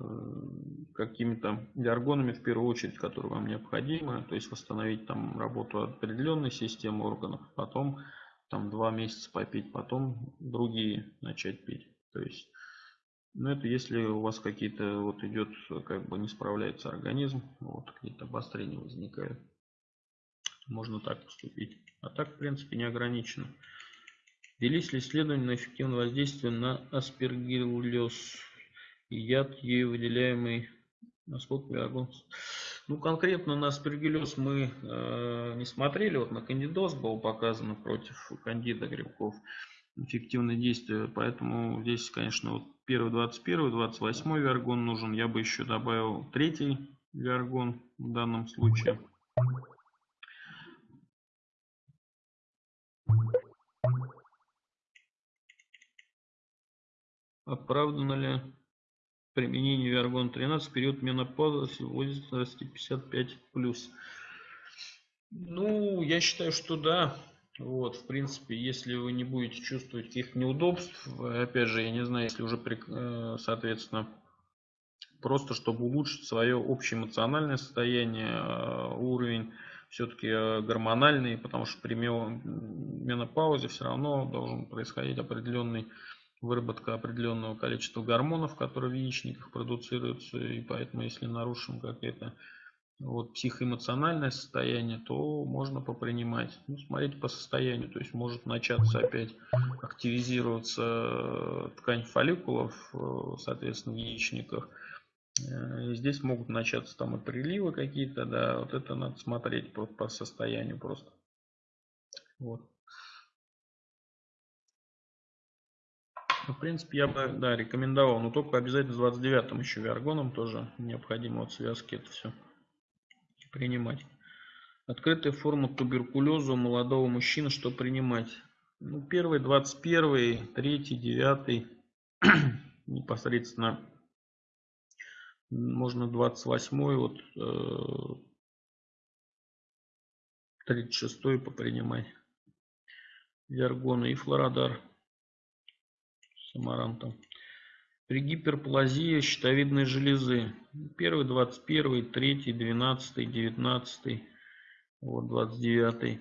какими-то диаргонами в первую очередь, которые вам необходимы, то есть восстановить там работу определенной системы органов, потом там два месяца попить, потом другие начать пить. То есть, ну это если у вас какие-то вот идет, как бы не справляется организм, вот какие-то обострения возникают можно так поступить. А так, в принципе, не ограничено. Велись ли исследования на эффективное воздействие на аспергиллез и яд, ею выделяемый насколько виагон? Ну, конкретно на аспергиллез мы э, не смотрели. Вот на кандидоз был показано против кандида грибков эффективное действие. Поэтому здесь, конечно, вот первый 21, 28 виаргон нужен. Я бы еще добавил третий виаргон в данном случае. Оправдано ли применение Виаргон-13 в период менопаузы в возрасте 55+. Ну, я считаю, что да. Вот, в принципе, если вы не будете чувствовать каких-то неудобств, опять же, я не знаю, если уже, э, соответственно, просто чтобы улучшить свое общее эмоциональное состояние, э, уровень все-таки э, гормональный, потому что при менопаузе все равно должен происходить определенный выработка определенного количества гормонов, которые в яичниках продуцируются, и поэтому если нарушим какое-то вот, психоэмоциональное состояние, то можно попринимать. Ну, смотрите по состоянию, то есть может начаться опять активизироваться ткань фолликулов, э, соответственно, в яичниках. Э, и здесь могут начаться там и приливы какие-то, да, вот это надо смотреть по, по состоянию просто. Вот. В принципе, я бы да, рекомендовал, но только обязательно с 29-м еще виаргоном тоже необходимо от связки это все принимать. Открытая форма туберкулеза у молодого мужчины, что принимать? Ну, первый, 21, третий, девятый, непосредственно можно 28, вот э, 36 попринимать. Виаргона и флорадар с амарантом. При гиперплазии щитовидной железы. Первый, 21, 3, 12, 19, вот 29.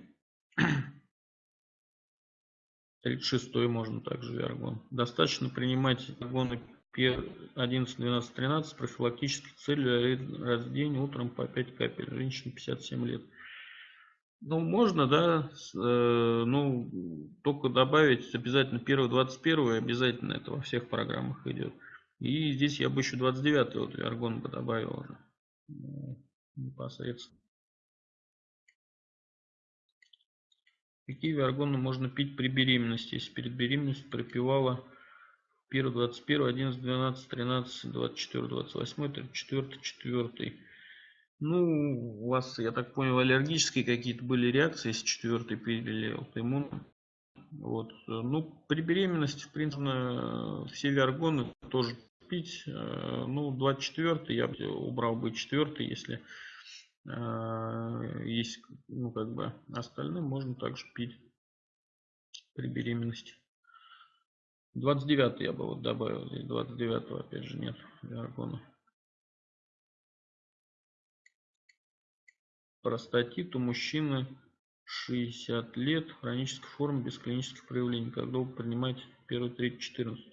36 можно также виаргон. Достаточно принимать виаргоны 11, 12, 13 профилактических целью раз в день утром по 5 капель. Женщина 57 лет. Ну, можно, да, э, ну, только добавить обязательно первый 21 обязательно это во всех программах идет. И здесь я бы еще 29 вот аргон бы добавил уже непосредственно. Какие виаргоны можно пить при беременности? Если перед беременностью пропивала 1, 21, 11, 12, 13, 24, 28, 34, 4. Ну, у вас, я так понял, аллергические какие-то были реакции, если четвертый пили аутоиммун. Вот. Ну, при беременности, в принципе, все виаргоны тоже пить. Э, ну, 24 я бы убрал бы 4 если э, есть, ну, как бы, остальным можно также пить при беременности. 29 я бы вот добавил, здесь 29 опять же нет виаргона. Простатит у мужчины 60 лет, хронической формы без клинических проявлений. Когда долго принимать первый, третий, 14?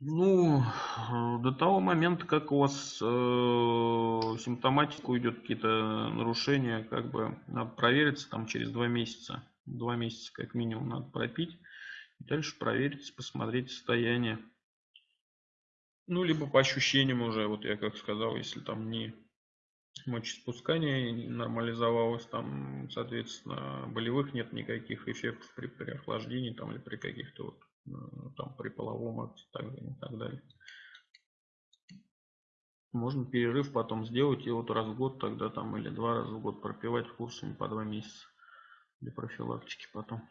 Ну, до того момента, как у вас э, симптоматика уйдет, какие-то нарушения, как бы надо провериться там через два месяца. Два месяца как минимум надо пропить. И дальше проверить, посмотреть состояние. Ну, либо по ощущениям уже, вот я как сказал, если там не мочеиспускание нормализовалось, там, соответственно, болевых нет никаких эффектов при, при охлаждении там, или при каких-то вот Э, там при половом акте так, и так далее. Можно перерыв потом сделать и вот раз в год тогда там или два раза в год пропивать курсами по два месяца для профилактики потом.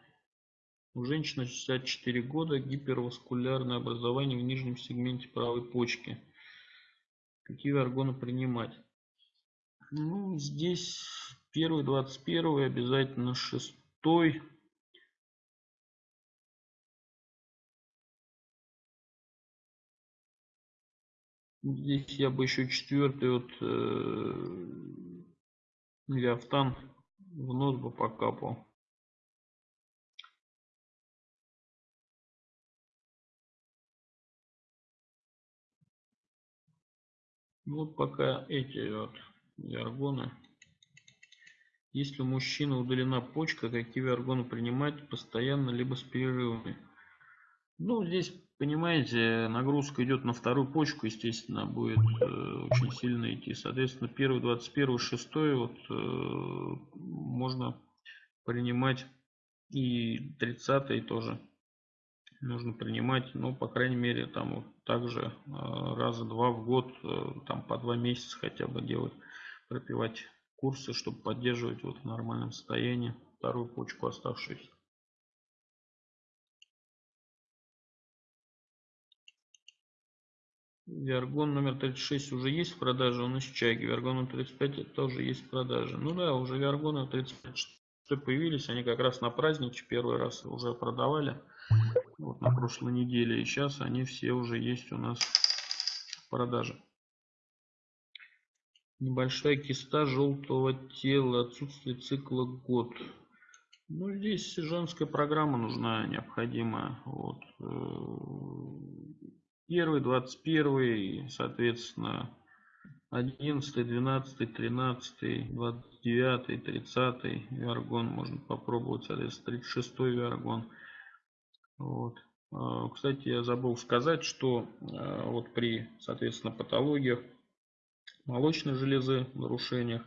У женщины 64 года гиперваскулярное образование в нижнем сегменте правой почки. Какие органы принимать? Ну, здесь первый, 21, обязательно шестой, Здесь я бы еще четвертый вот э, леофтан в нос бы покапал. Вот пока эти вот виаргоны. Если у мужчины удалена почка, какие виаргоны принимать постоянно, либо с перерывами? Ну, здесь понимаете, нагрузка идет на вторую почку, естественно, будет э, очень сильно идти. Соответственно, первый, 21, 6 вот э, можно принимать и 30 тоже нужно принимать, ну, по крайней мере, там вот также э, раза два в год, э, там по два месяца хотя бы делать, пропивать курсы, чтобы поддерживать вот в нормальном состоянии вторую почку оставшуюся. Виаргон номер 36 уже есть в продаже, он из Чаги. Виаргон номер 35 тоже есть в продаже. Ну да, уже Виаргоны 35 появились, они как раз на праздниче первый раз уже продавали. Вот на прошлой неделе. И сейчас они все уже есть у нас в продаже. Небольшая киста желтого тела, отсутствие цикла год. Ну, здесь женская программа нужна, необходимая. Вот. Э, Первый, двадцать первый, соответственно, одиннадцатый, двенадцатый, тринадцатый, двадцать девятый, тридцатый виаргон можно попробовать, соответственно, тридцать шестой виаргон. Вот. А, кстати, я забыл сказать, что а, вот при, соответственно, патологиях молочной железы, нарушениях,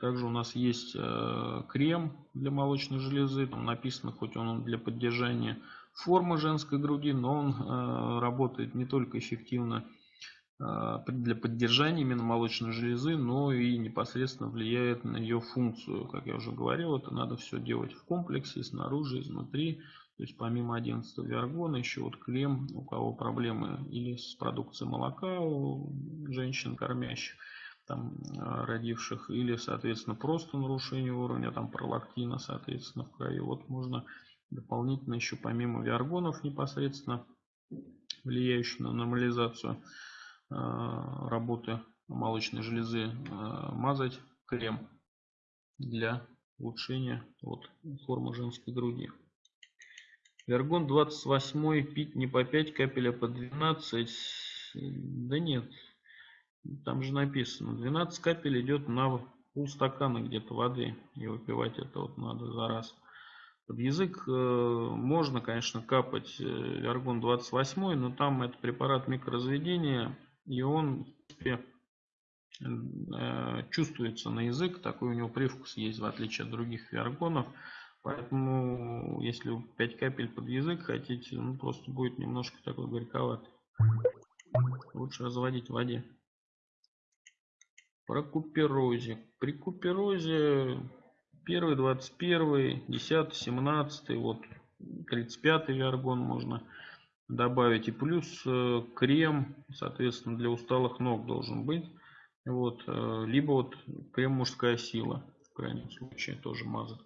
также у нас есть а, крем для молочной железы, там написано, хоть он для поддержания формы женской груди, но он э, работает не только эффективно э, для поддержания именно молочной железы, но и непосредственно влияет на ее функцию. Как я уже говорил, это надо все делать в комплексе, снаружи, изнутри. То есть помимо 11 виаргона еще вот клем, у кого проблемы или с продукцией молока у женщин кормящих, там, э, родивших, или, соответственно, просто нарушение уровня там, пролактина, соответственно, в крови. Вот можно дополнительно еще помимо виаргонов непосредственно влияющих на нормализацию э, работы молочной железы э, мазать крем для улучшения вот, формы женской груди. Виаргон 28 пить не по 5 капель, а по 12. Да нет, там же написано, 12 капель идет на полстакана где-то воды. И выпивать это вот надо за раз. Под язык э, можно, конечно, капать э, аргон 28, но там это препарат микроразведения, и он, э, чувствуется на язык, такой у него привкус есть, в отличие от других виаргонов. Поэтому, если 5 капель под язык хотите, ну, просто будет немножко такой горьковатый. Лучше разводить в воде. Про куперозе. При куперозе первый, 21, 10, 17, вот 35 виаргон можно добавить. И плюс э, крем, соответственно, для усталых ног должен быть. Вот, э, либо вот крем мужская сила, в крайнем случае, тоже мазать.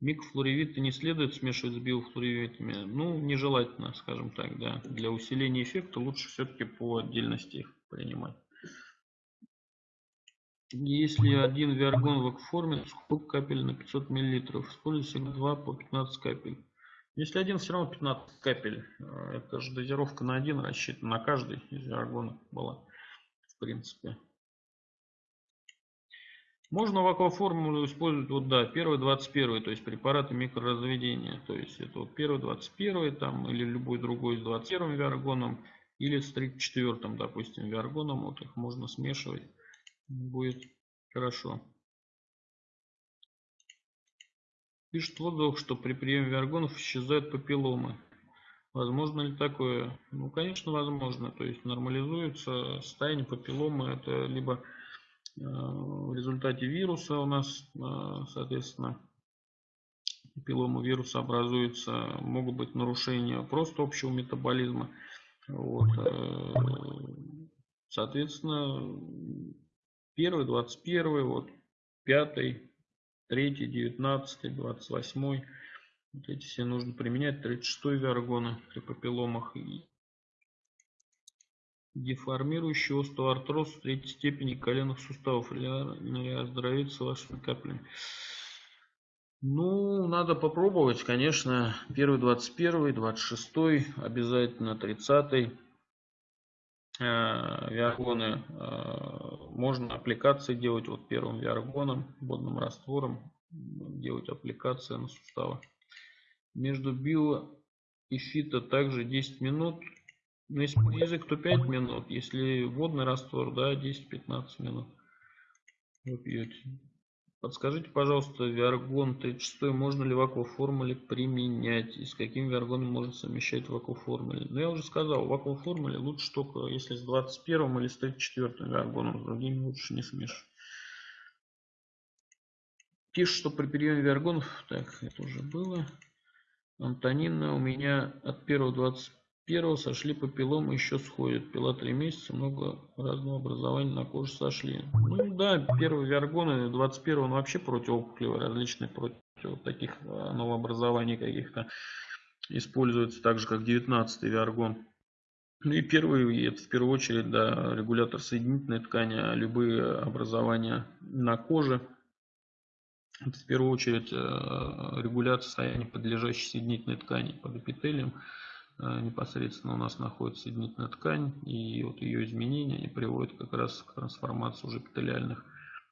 Микрофлоревиты не следует смешивать с биофлоревитами. Ну, нежелательно, скажем так, да. Для усиления эффекта лучше все-таки по отдельности их принимать. Если один виаргон в акваформе, сколько капель на 500 мл? Используйте всегда 2 по 15 капель. Если один, все равно 15 капель. Э, это же дозировка на один рассчитана, на каждый из виаргонов была, в принципе. Можно в акваформулу использовать, вот да, первый 21, то есть препараты микроразведения. То есть это вот первый 21 там, или любой другой с 21 виаргоном, или с 34, допустим, виаргоном. Вот их можно смешивать. Будет хорошо. Пишет в что при приеме виаргонов исчезают папилломы. Возможно ли такое? Ну, конечно, возможно. То есть нормализуется состояние папилломы. Это либо Э, в результате вируса у нас, э, соответственно, пилома вируса образуется, могут быть нарушения просто общего метаболизма. Вот. Э, соответственно, первый, 21, вот, пятый, третий, девятнадцатый, двадцать восьмой. Вот эти все нужно применять. 36 виаргоны при папилломах деформирующий остеоартроз третьей степени коленных суставов или оздоровиться вашими каплями. Ну, надо попробовать, конечно, первый, 21, 26, обязательно 30 э, виаргоны. Э, можно аппликации делать вот первым виаргоном, водным раствором, делать аппликации на суставы. Между био и фито также 10 минут ну, если язык, то 5 минут. Если водный раствор, да, 10-15 минут вы пьете. Подскажите, пожалуйста, виаргон 36 можно ли в акваформуле применять? И с каким виаргоном можно совмещать в акваформуле? Ну, я уже сказал, в акваформуле лучше только если с 21 или с 34 виаргоном, с другими лучше не смешивать. Пишет, что при приеме виаргонов, так, это уже было. Антонина у меня от 1 25 первого сошли папилломы еще сходят. Пила три месяца, много разного образования на коже сошли. Ну да, первый виаргон, 21 он вообще противоопухолевый, различные против таких а, новообразований каких-то используется так же, как 19 виаргон. Ну и первый, это в первую очередь, да, регулятор соединительной ткани, а любые образования на коже. Это в первую очередь э, регуляция состояния подлежащей соединительной ткани под эпителием. Э, непосредственно у нас находится соединительная ткань, и вот ее изменения они приводят как раз к трансформации уже эпителиальных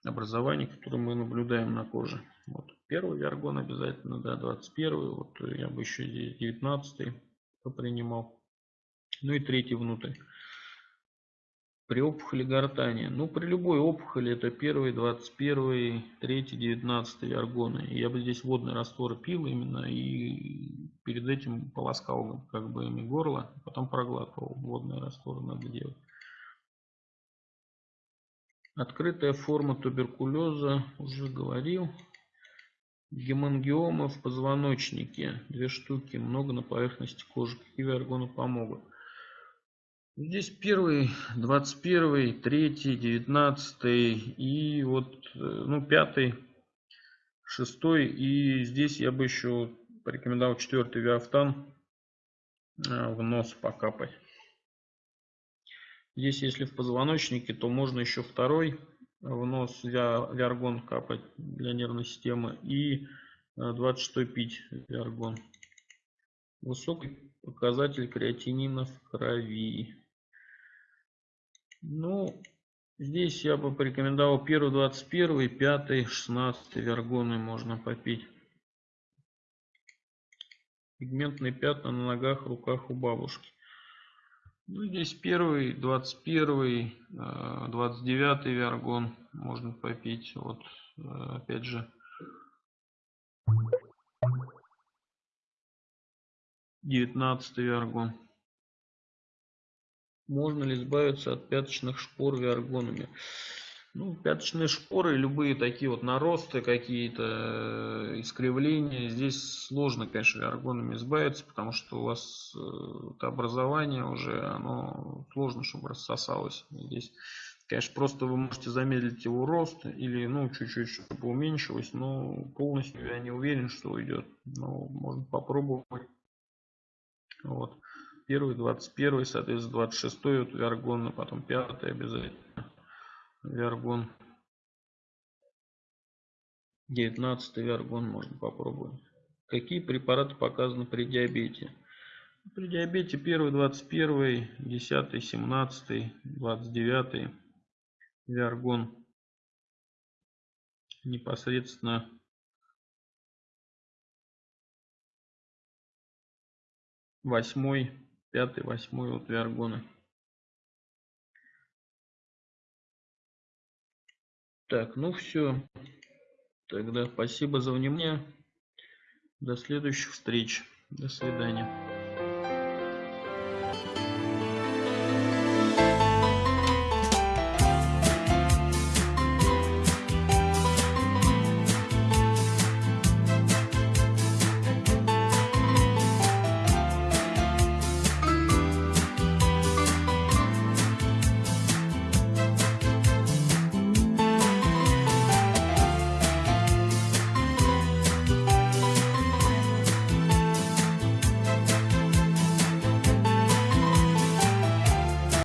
образований, которые мы наблюдаем на коже. Вот. Первый виаргон обязательно, да, 21 вот я бы еще здесь 19 принимал. Ну и третий внутрь. При опухоли гортани. Ну, при любой опухоли это первый, 21, третий, 19 аргоны. Я бы здесь водный раствор пил именно и перед этим полоскал как бы ими горло, потом проглатывал. Водный раствор надо делать. Открытая форма туберкулеза, уже говорил. Гемангиомы в позвоночнике, две штуки, много на поверхности кожи. Какие аргоны помогут? Здесь первый, двадцать первый, третий, девятнадцатый и вот, э, ну, пятый, шестой. И здесь я бы еще порекомендовал четвертый виафтан э, в нос покапать. Здесь, если в позвоночнике, то можно еще второй в нос виаргон капать для нервной системы и 26 э, пить виаргон. Высокий показатель креатинина в крови. Ну, здесь я бы порекомендовал первый 21, пятый, 16 вергоны можно попить. Пигментные пятна на ногах, руках у бабушки. Ну, здесь первый, 21, 29 э, вергон можно попить. Вот, э, опять же, девятнадцатый вергон. Можно ли избавиться от пяточных шпор виаргонами? Ну, пяточные шпоры, любые такие вот наросты, какие-то э, искривления, здесь сложно, конечно, виаргонами избавиться, потому что у вас э, это образование уже, оно сложно, чтобы рассосалось. Здесь, конечно, просто вы можете замедлить его рост или, ну, чуть-чуть, чтобы уменьшилось, но полностью я не уверен, что уйдет. Но можно попробовать. Вот. Первый, двадцать первый, соответственно, двадцать шестой вот виаргон, а потом пятый обязательно. Виаргон. 19 виаргон можно попробовать. Какие препараты показаны при диабете? При диабете 1, 21, 10, 17, 29 виаргон непосредственно восьмой, пятый, восьмой вот виаргоны. Так, ну все. Тогда спасибо за внимание. До следующих встреч. До свидания.